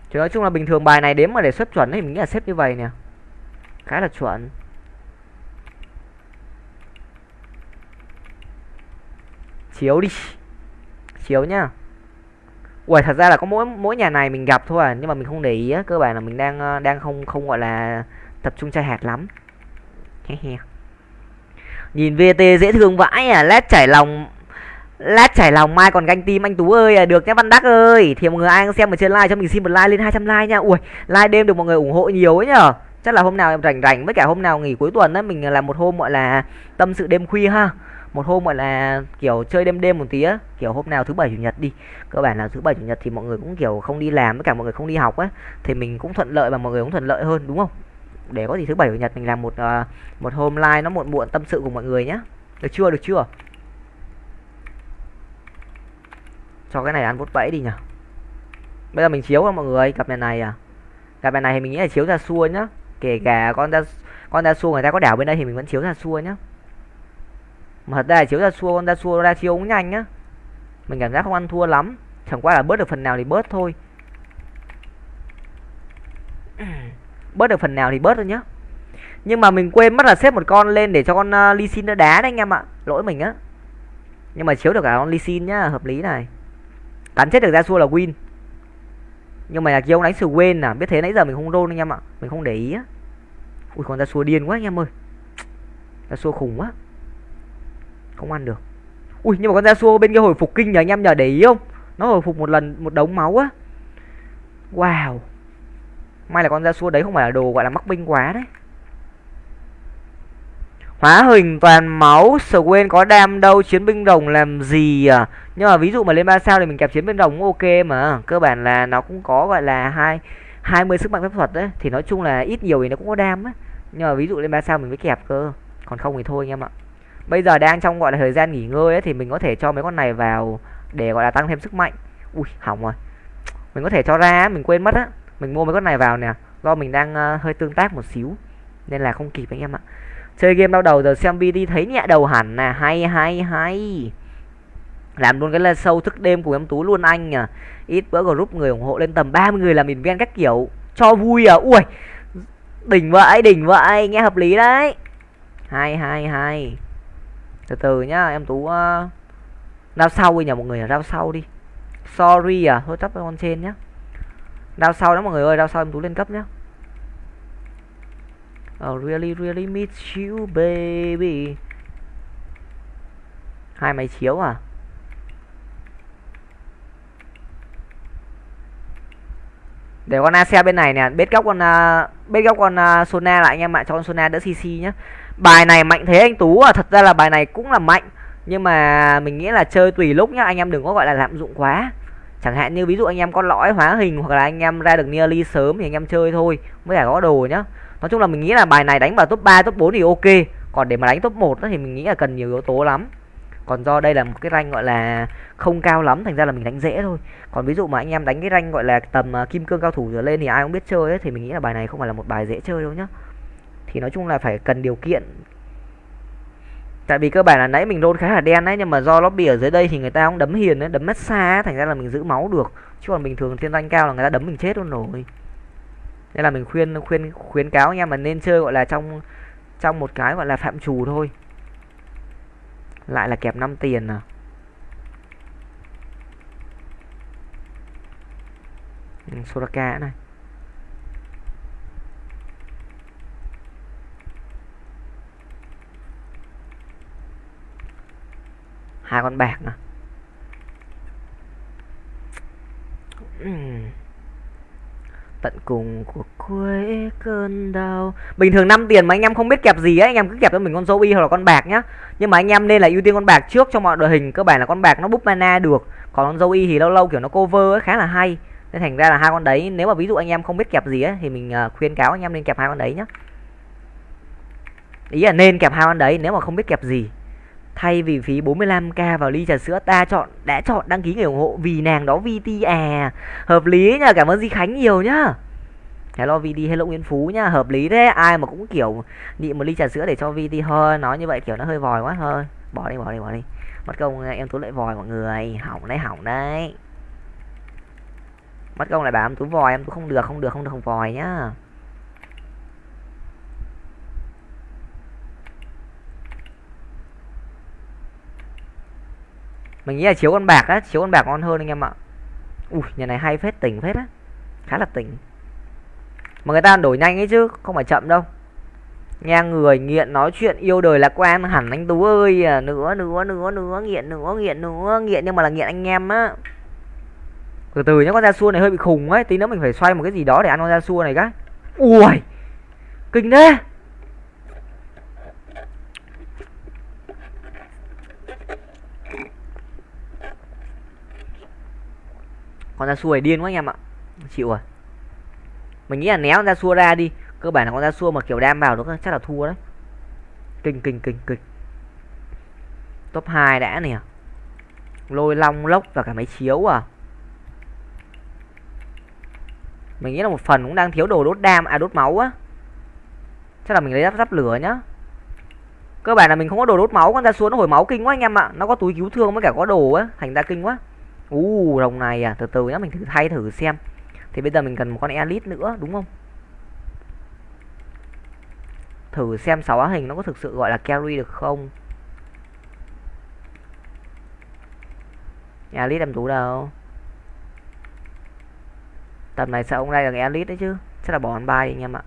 Chứ nói chung là bình thường bài này đếm mà để xuất chuẩn thì mình nghĩ là xếp như vậy nè. Khá là chuẩn. Chiếu đi chiếu nhá. Ui thật ra là có mỗi mỗi nhà này mình gặp thôi à nhưng mà mình không để ý á cơ bản là mình đang ờ, đang không không gọi là tập trung chơi hạt lắm. Nhìn vt dễ thương vãi à lát chảy lòng lát chảy lòng mai còn ganh tim anh tú ơi à, được nhé văn đắc ơi. Thì mọi người ai xem ở trên like cho mình xin một like lên 200 like nha. Ui like đêm được mọi người ủng hộ nhiều ấy nhở. Chắc là hôm nào em rảnh rảnh với cả hôm nào nghỉ cuối tuần đấy mình ờ, làm một hôm gọi là tâm sự đêm khuya ha một hôm gọi là kiểu chơi đêm đêm một tí á kiểu hôm nào thứ bảy chủ nhật đi. Cơ bản là thứ bảy chủ nhật thì mọi người cũng kiểu không đi làm với cả mọi người không đi học á thì mình cũng thuận lợi và mọi người cũng thuận lợi hơn đúng không? Để có gì thứ bảy chủ nhật mình làm một uh, một hôm live nó muộn muộn tâm sự cùng mọi người nhé được chưa được chưa? Cho cái này ăn vút bẫy đi nhỉ bây giờ mình chiếu cho mọi người cặp này này à. Cặp này này thì mình nghĩ là chiếu ra xua nhá. Kể cả con ra con ra xua người ta có đảo bên đây thì mình vẫn chiếu ra xua nhá mà thật ra là chiếu ra xua con ra xua ra chiếu cũng nhanh nhá mình cảm giác không ăn thua lắm. Chẳng qua là bớt được phần nào thì bớt thôi. Bớt được phần nào thì bớt thôi nhá. Nhưng mà mình quên mất là xếp một con lên để cho con à, uh, ly Sin nó đá đấy anh em ạ. Lỗi mình á. Nhưng mà chiếu được cả con ly Sin nhá hợp lý này. Cắn chết được ra xua là win. Nhưng mà là kia ông đánh quên à. Biết thế nãy giờ mình không roll anh em ạ. Mình không để ý á. Ui con ra xua điên quá anh em ơi. Ra xua khủng quá không ăn được. Ui, nhưng mà con ra xua bên kia hồi phục kinh nhờ anh em nhờ để ý không? Nó hồi phục một lần, một đống máu á. Wow. May là con ra xua đấy không phải là đồ gọi là mắc binh quá đấy. Hóa hình toàn máu. Swain có đam đâu, chiến binh rồng làm gì à? Nhưng mà ví dụ mà lên ba sao thì mình kẹp chiến binh rồng cũng ok mà. Cơ bản là nó cũng có gọi là hai hai mươi sức mạnh phép thuật đấy. Thì nói chung là ít nhiều thì nó cũng có đam á. Nhưng mà ví dụ lên ba sao mình mới kẹp cơ. Còn không thì thôi anh em ạ bây giờ đang trong gọi là thời gian nghỉ ngơi ấy thì mình có thể cho mấy con này vào để gọi là tăng thêm sức mạnh. Ui hỏng rồi. Mình có thể cho ra mình quên mất á. Mình mua mấy con này vào nè. Do mình đang uh, hơi tương tác một xíu nên là không kịp anh em ạ. Chơi game đau đầu giờ xem BD thấy nhẹ đầu hẳn nè. Hay hay hay. Làm luôn cái là sâu thức đêm của em tú luôn anh à ít bữa group người ủng hộ lên tầm 30 người là mình ven các kiểu. Cho vui à? Ui. Đỉnh vậy đỉnh vậy. Nghe hợp lý đấy. Hai hai hai từ từ nhá em tú uh, sau đi nhờ mọi người đao sau đi. Sorry à thôi chấp con trên nhá. Đao sau đó mọi người ơi đao sau em tú lên cấp nhá. Oh, really really miss you baby. Hai máy chiếu à? Để con xe bên này nè bết góc con ờ, uh, bết góc con uh, Sona lại anh em ạ cho con Sona đỡ CC nhá bài này mạnh thế anh Tú à thật ra là bài này cũng là mạnh. Nhưng mà mình nghĩ là chơi tùy lúc nhá anh em đừng có gọi là lạm dụng quá. Chẳng hạn như ví dụ anh em có lõi hóa hình hoặc là anh em ra được nearly sớm thì anh em chơi thôi mới cả có đồ nhá. Nói chung là mình nghĩ là bài này đánh vào top 3, top 4 thì ok. Còn để mà đánh top 1 thì mình nghĩ là cần nhiều yếu tố lắm. Còn do đây là một cái rank gọi là không cao lắm thành ra là mình đánh dễ thôi. Còn ví dụ mà anh em đánh cái rank gọi là tầm uh, kim cương cao thủ trở lên thì ai cũng biết chơi ấy thì mình nghĩ là bài này không phải là một bài dễ chơi đâu nhá thì nói chung là phải cần điều kiện. Tại vì cơ bản là nãy mình đôn khá là đen đấy, nhưng mà do lobby ở dưới đây thì người ta cũng đấm hiền đấy, đấm mất xa thành ra là mình giữ máu được. Chứ còn bình thường thiên danh cao là người ta đấm mình chết luôn rồi. Nên là mình khuyên khuyên, khuyến cáo anh em mà nên chơi gọi là trong trong một cái gọi là phạm trù thôi. Lại là kẹp 5 tiền à. Ừ, Soraka này. Hai con bạc nè. Tận cùng của cuối cơn đau. Bình thường 5 tiền mà anh em không biết kẹp gì ấy anh em cứ kẹp cho mình con zombie hoặc là con bạc nhá. Nhưng mà anh em nên là ưu tiên con bạc trước cho mọi đội hình. Cơ bản là con bạc nó búp mana được. Còn con zombie thì lâu lâu kiểu nó cover ấy khá là hay. Nên thành ra là hai con đấy, nếu mà ví dụ anh em không biết kẹp gì ấy thì mình ờ, khuyên cáo anh em nên kẹp hai con đấy nhá. Ý là nên kẹp hai con đấy, nếu mà không biết kẹp gì thay vì phí 45k vào ly trà sữa ta chọn, đã chọn đăng ký người ủng hộ vì nàng đó VT à. Hợp lý nhá cảm ơn Di Khánh nhiều nhá. Hello VT hello nguyễn Phú nhá, hợp lý thế. Ai mà cũng kiểu nhịn một ly trà sữa để cho VT thôi nói như vậy kiểu nó hơi vòi quá thôi. Bỏ đi bỏ đi bỏ đi. Mất công em tú lại vòi mọi người. Hỏng đấy hỏng đấy. Mất công lại bảo em tú vòi, em tú không được không được không được, không vòi nhá. Mình nghĩ là chiếu con bạc á chiếu con bạc ngon hơn anh em ạ. Ui nhà này hay phết tỉnh phết á. Khá là tỉnh. Mà người ta đổi nhanh ấy chứ không phải chậm đâu. Nghe người nghiện nói chuyện yêu đời lạc quan hẳn anh tú ơi. À, nữa nữa nữa nữa nghiện nữa nghiện nữa nghiện nhưng mà là nghiện anh em á. Từ từ nhá con da xua này hơi bị khùng ấy. Tí nữa mình phải xoay một cái gì đó để ăn con da xua này cái. Ui kinh thế. Con da xua này điên quá anh em ạ. Chịu rồi. Mình nghĩ là néo con ra xua ra đi. Cơ bản là con da xua mà kiểu đam vào nó chắc là thua đấy. Kinh kinh kinh kinh. Top 2 đã nè. Lôi long lốc và cả máy chiếu à. Mình nghĩ là một phần cũng đang thiếu đồ đốt đam à đốt máu á. Chắc là mình lấy giáp giáp lửa nhá. Cơ bản là mình không có đồ đốt máu, con ra xuống nó hồi máu kinh quá anh em ạ. Nó có túi cứu thương với cả có đồ á. Thành ra kinh quá uh, đồng này à? Từ từ nhá mình thử thay thử xem. Thì bây giờ mình cần một con elite nữa đúng không? Thử xem sáu hình nó có thực sự gọi là carry được không? Elite em tú đâu? Tầm này sợ ông đây là elite đấy chứ. Chắc là bỏ ăn bay anh em ạ.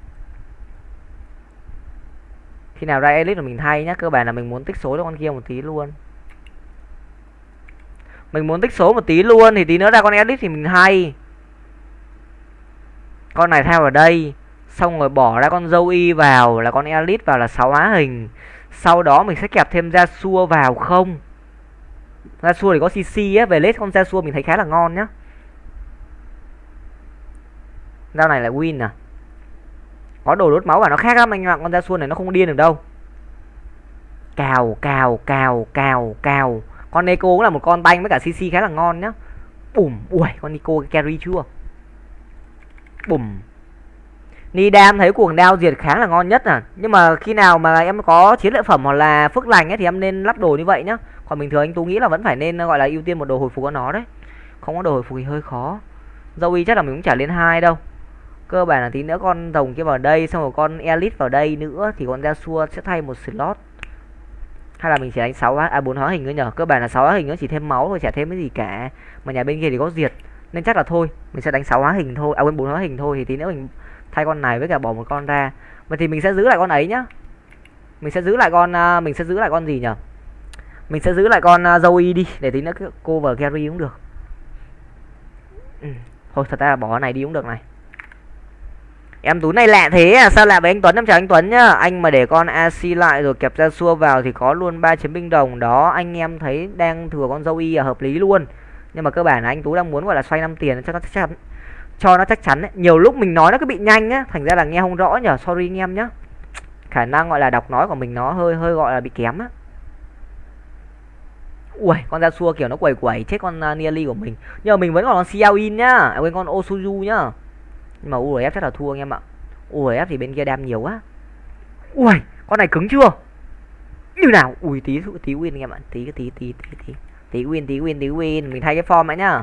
Khi nào ra elite là mình thay nhá cơ bản là mình muốn tích số cho con kia một tí luôn mình muốn tích số một tí luôn, thì tí nữa ra con edit thì mình hay. Con này theo ở đây, xong rồi bỏ ra con dâu y vào là con elite vào là sáu á hình. Sau đó mình sẽ kẹp thêm ra xua vào không? Ra xua thì có cc á, về lết con ra xua mình thấy khá là ngon nhá. Dao này là win à? Có đồ đốt máu và nó khác lắm anh ạ, Con ra xuân này nó không điên được đâu. Cào cào cào cào cào. Con Neko cũng là một con banh với cả CC khá là ngon nhá. Bùm, Ui, con Nico carry chưa? Bùm. Nidam thấy cuồng đao diệt kháng là ngon nhất à. Nhưng mà khi nào mà em có chiến lợi phẩm hoặc là phước lành ấy Thì em nên lắp đồ như vậy nhá. Còn bình thường anh Tú nghĩ là vẫn phải nên, gọi là ưu tiên một đồ hồi phục của nó đấy. Không có đồ hồi phục thì hơi khó. Zoe chắc là mình cũng chả lên hai đâu. Cơ bản là tí nữa con rồng kia vào đây, xong rồi con elite vào đây nữa thì con Yasuo sẽ thay một slot hay là mình chỉ đánh 6 à bốn hóa hình nữa nhở cơ bản là 6 hóa hình nó chỉ thêm máu thôi chả thêm cái gì cả. Mà nhà bên kia thì có diệt. Nên chắc là thôi mình sẽ đánh 6 hóa hình thôi. À quên bốn hóa hình thôi. Thì tí nữa mình thay con này với cả bỏ một con ra. Mà thì mình sẽ giữ lại con ấy nhá. Mình sẽ giữ lại con uh, mình sẽ giữ lại con gì nhở mình sẽ giữ lại con à, uh, Zoe đi để tí nữa cover carry cũng được. Ừ. thôi thật ra là bỏ này đi cũng được này. Em Tú này lạ thế à? Sao lạ với anh Tuấn? Em chào anh Tuấn nhá. Anh mà để con AC lại rồi kẹp ra xua vào Thì có luôn ba chiến binh đồng. Đó anh em thấy đang thừa con dâu y là hợp lý luôn. Nhưng mà cơ bản là anh Tú đang muốn gọi là xoay năm tiền cho nó chắc chắn Cho nó chắc chắn ấy. Nhiều lúc mình nói nó cứ bị nhanh á. Thành ra là nghe không rõ nhở. Sorry anh em nhá. Khả năng gọi là đọc nói của mình nó hơi hơi gọi là bị kém á. Ui, con ra xua kiểu nó quẩy quẩy chết con à, uh, Nearly của mình. Nhưng mà mình vẫn còn con Xiao In nhá. À, quên con Osuju nhá nhưng mà URF chắc là thua anh em ạ. URF thì bên kia đam nhiều quá. Ui con này cứng chưa? Như nào? Ui tí tí win anh em ạ. Tí tí tí tí tí. Tí win tí win tí win. Mình thay cái form ấy nhá.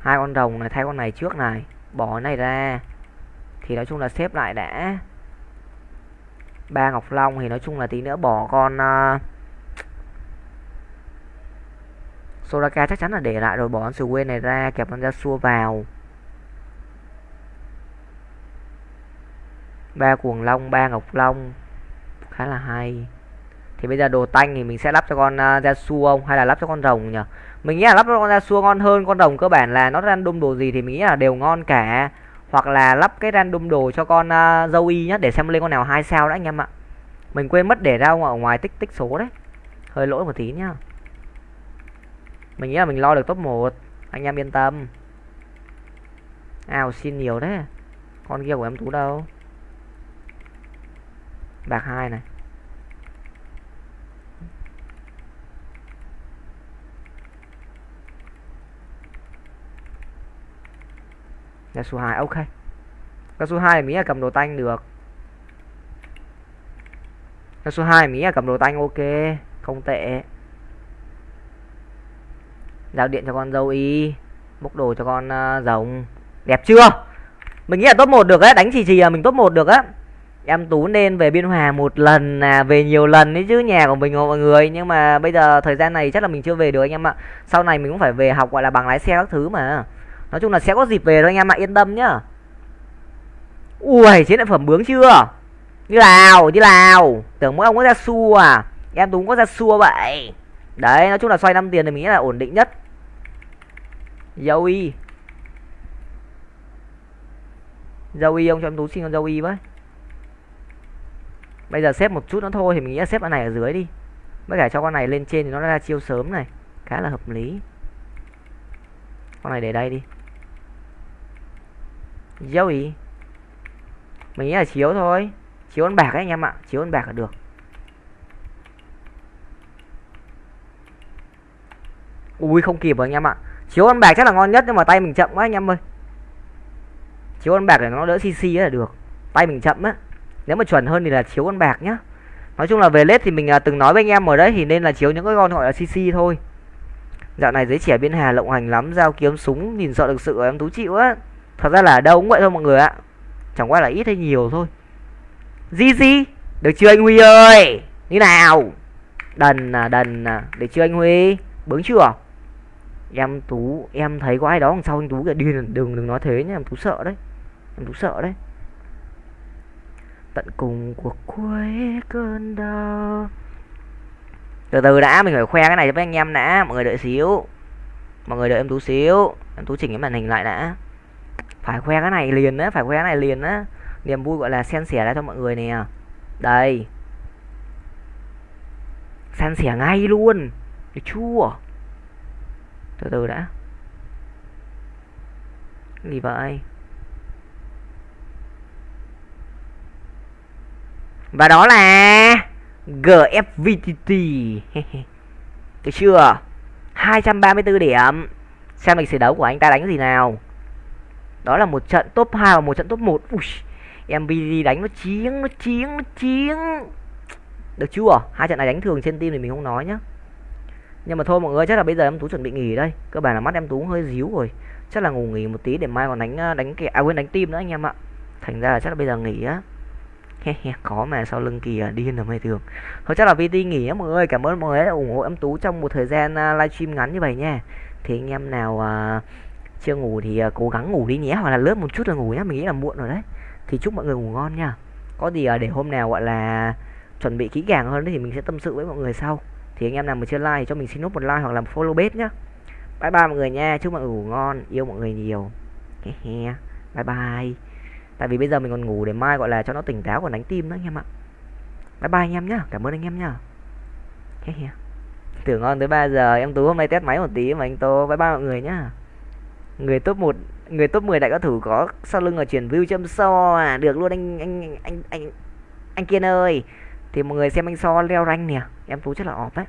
Hai con rồng này thay con này trước này. Bỏ này ra. Thì nói chung là xếp lại đã. Ba ngọc long thì nói chung là tí nữa bỏ con uh, Soraka chắc chắn là để lại rồi bỏ con Swain này ra kẹp con ra xua vào ba cuồng long ba ngọc long. Khá là hay. Thì bây giờ đồ tanh thì mình sẽ lắp cho con à, uh, su không? Hay là lắp cho con rồng nhỉ? Mình nghĩ là lắp cho con Ra su ngon hơn con rồng cơ bản là nó random đồ gì thì mình nghĩ là đều ngon cả. Hoặc là lắp cái random đồ cho con uh, dâu y nhá để xem lên con nào hai sao đã anh em ạ. Mình quên mất để ra ở ngoài tích tích số đấy. Hơi lỗi một tí nhá. Mình nghĩ là mình lo được top 1 anh em yên tâm. Ào xin nhiều đấy con kia của em tú đâu? Bạc hai này. Là số 2 ok. Cái số 2 mỹ là cầm đồ tanh được. Cái số 2 mỹ là cầm đồ tanh ok. Không tệ. Giao điện cho con dâu y bốc đồ cho con uh, rồng. Đẹp chưa? Mình nghĩ là top 1 được á đánh chỉ chỉ là mình top 1 được á em tú nên về biên hòa một lần à về nhiều lần đấy chứ, nhà của mình mọi người. Nhưng mà bây giờ thời gian này chắc là mình chưa về được anh em ạ. Sau này mình cũng phải về học, gọi là bằng lái xe các thứ mà. Nói chung là sẽ có dịp về thôi anh em ạ, yên tâm nhá. Ui chiến lợi phẩm bướng chưa? Như nào như nào? Tưởng mỗi ông có ra xua à? Em tú có ra xua vậy. Đấy, nói chung là xoay năm tiền thì mình nghĩ là ổn định nhất. Dâu y. Dâu y, ông cho em tú xin con dâu y với bây giờ xếp một chút nữa thôi, thì mình nghĩ là xếp con này ở dưới đi. Với cả cho con này lên trên thì nó ra chiêu sớm này. Khá là hợp lý. Con này để đây đi. Dâu ý. Mình nghĩ là chiếu thôi. Chiếu con bạc ấy, anh em ạ. Chiếu con bạc là được. Ui, không kịp rồi anh em ạ. Chiếu con bạc chắc là ngon nhất, nhưng mà tay mình chậm quá anh em ơi. Chiếu con bạc để nó đỡ cc là được. Tay mình chậm á nếu mà chuẩn hơn thì là chiếu con bạc nhá. Nói chung là về lết thì mình à, từng nói với anh em ở đấy thì nên là chiếu những cái con gọi là cc thôi. Dạo này giới trẻ biên hà lộng hành lắm giao kiếm súng nhìn sợ được sự em tú chịu á. Thật ra là đâu cũng vậy thôi mọi người ạ. Chẳng qua là ít hay nhiều thôi. Gì gì được chưa anh huy ơi? Như nào? Đần à đần à được chưa anh huy? Bướng chưa? Em tú em thấy có ai đó đằng sau anh tú kìa. Điên đừng đừng nói thế nhá em tú sợ đấy. Em tú sợ đấy tận cùng cuộc cuối cơn đau. Từ từ đã, mình phải khoe cái này với anh em đã, mọi người đợi xíu. Mọi người đợi em tú xíu, em tú chỉnh cái màn hình lại đã. Phải khoe cái này liền á, phải khoe cái này liền á. Niềm vui gọi là xen xẻ ra cho mọi người nè. Đây. San sẻ ngay luôn. Được chua từ từ đã. Gì vậy? Và đó là GFVTT được chưa? 234 điểm. Xem lịch sử đấu của anh ta đánh gì nào. Đó là một trận top 2 và một trận top 1 Ui, MVD đánh nó chiến nó chiến nó chiến. Được chưa? Hai trận này đánh thường trên team thì mình không nói nhá. Nhưng mà thôi mọi người chắc là bây giờ em tú chuẩn bị nghỉ đây. Cơ bản là mắt em tú hơi díu rồi. Chắc là ngủ nghỉ một tí để mai còn đánh ờ, đánh kẹo à quên đánh tim nữa anh em ạ. Thành ra là chắc là bây giờ nghỉ á có mà sau lưng kìa điên là mày thường thôi chắc là VT nghỉ á mọi người cảm ơn mọi người đã ủng hộ em tú trong một thời gian uh, livestream ngắn như vậy nha. Thì anh em nào uh, chưa ngủ thì uh, cố gắng ngủ đi nhé hoặc là lớp một chút là ngủ nhé mình nghĩ là muộn rồi đấy. Thì chúc mọi người ngủ ngon nha. Có gì uh, để hôm nào gọi là chuẩn bị kỹ càng hơn thì mình sẽ tâm sự với mọi người sau. Thì anh em nào mà chưa like thì cho mình xin nút một like hoặc là một follow bếp nhá. Bye bye mọi người nha chúc mọi người ngủ ngon yêu mọi người nhiều. Bye bye tại vì bây giờ mình còn ngủ để mai gọi là cho nó tỉnh táo, còn đánh tim nữa anh em ạ. Bye bye anh em nhá, cảm ơn anh em nhá. Tưởng ngon tới 3 giờ, em tú hôm nay test máy một tí mà anh tô. Bye bye mọi người nhá. Người top 1 người top 10 đại cao thủ có sau lưng là chuyển view châm so à. Được luôn anh anh anh anh anh kiên ơi. Thì mọi người xem anh so leo rank nè. Em tú chắc là off đấy.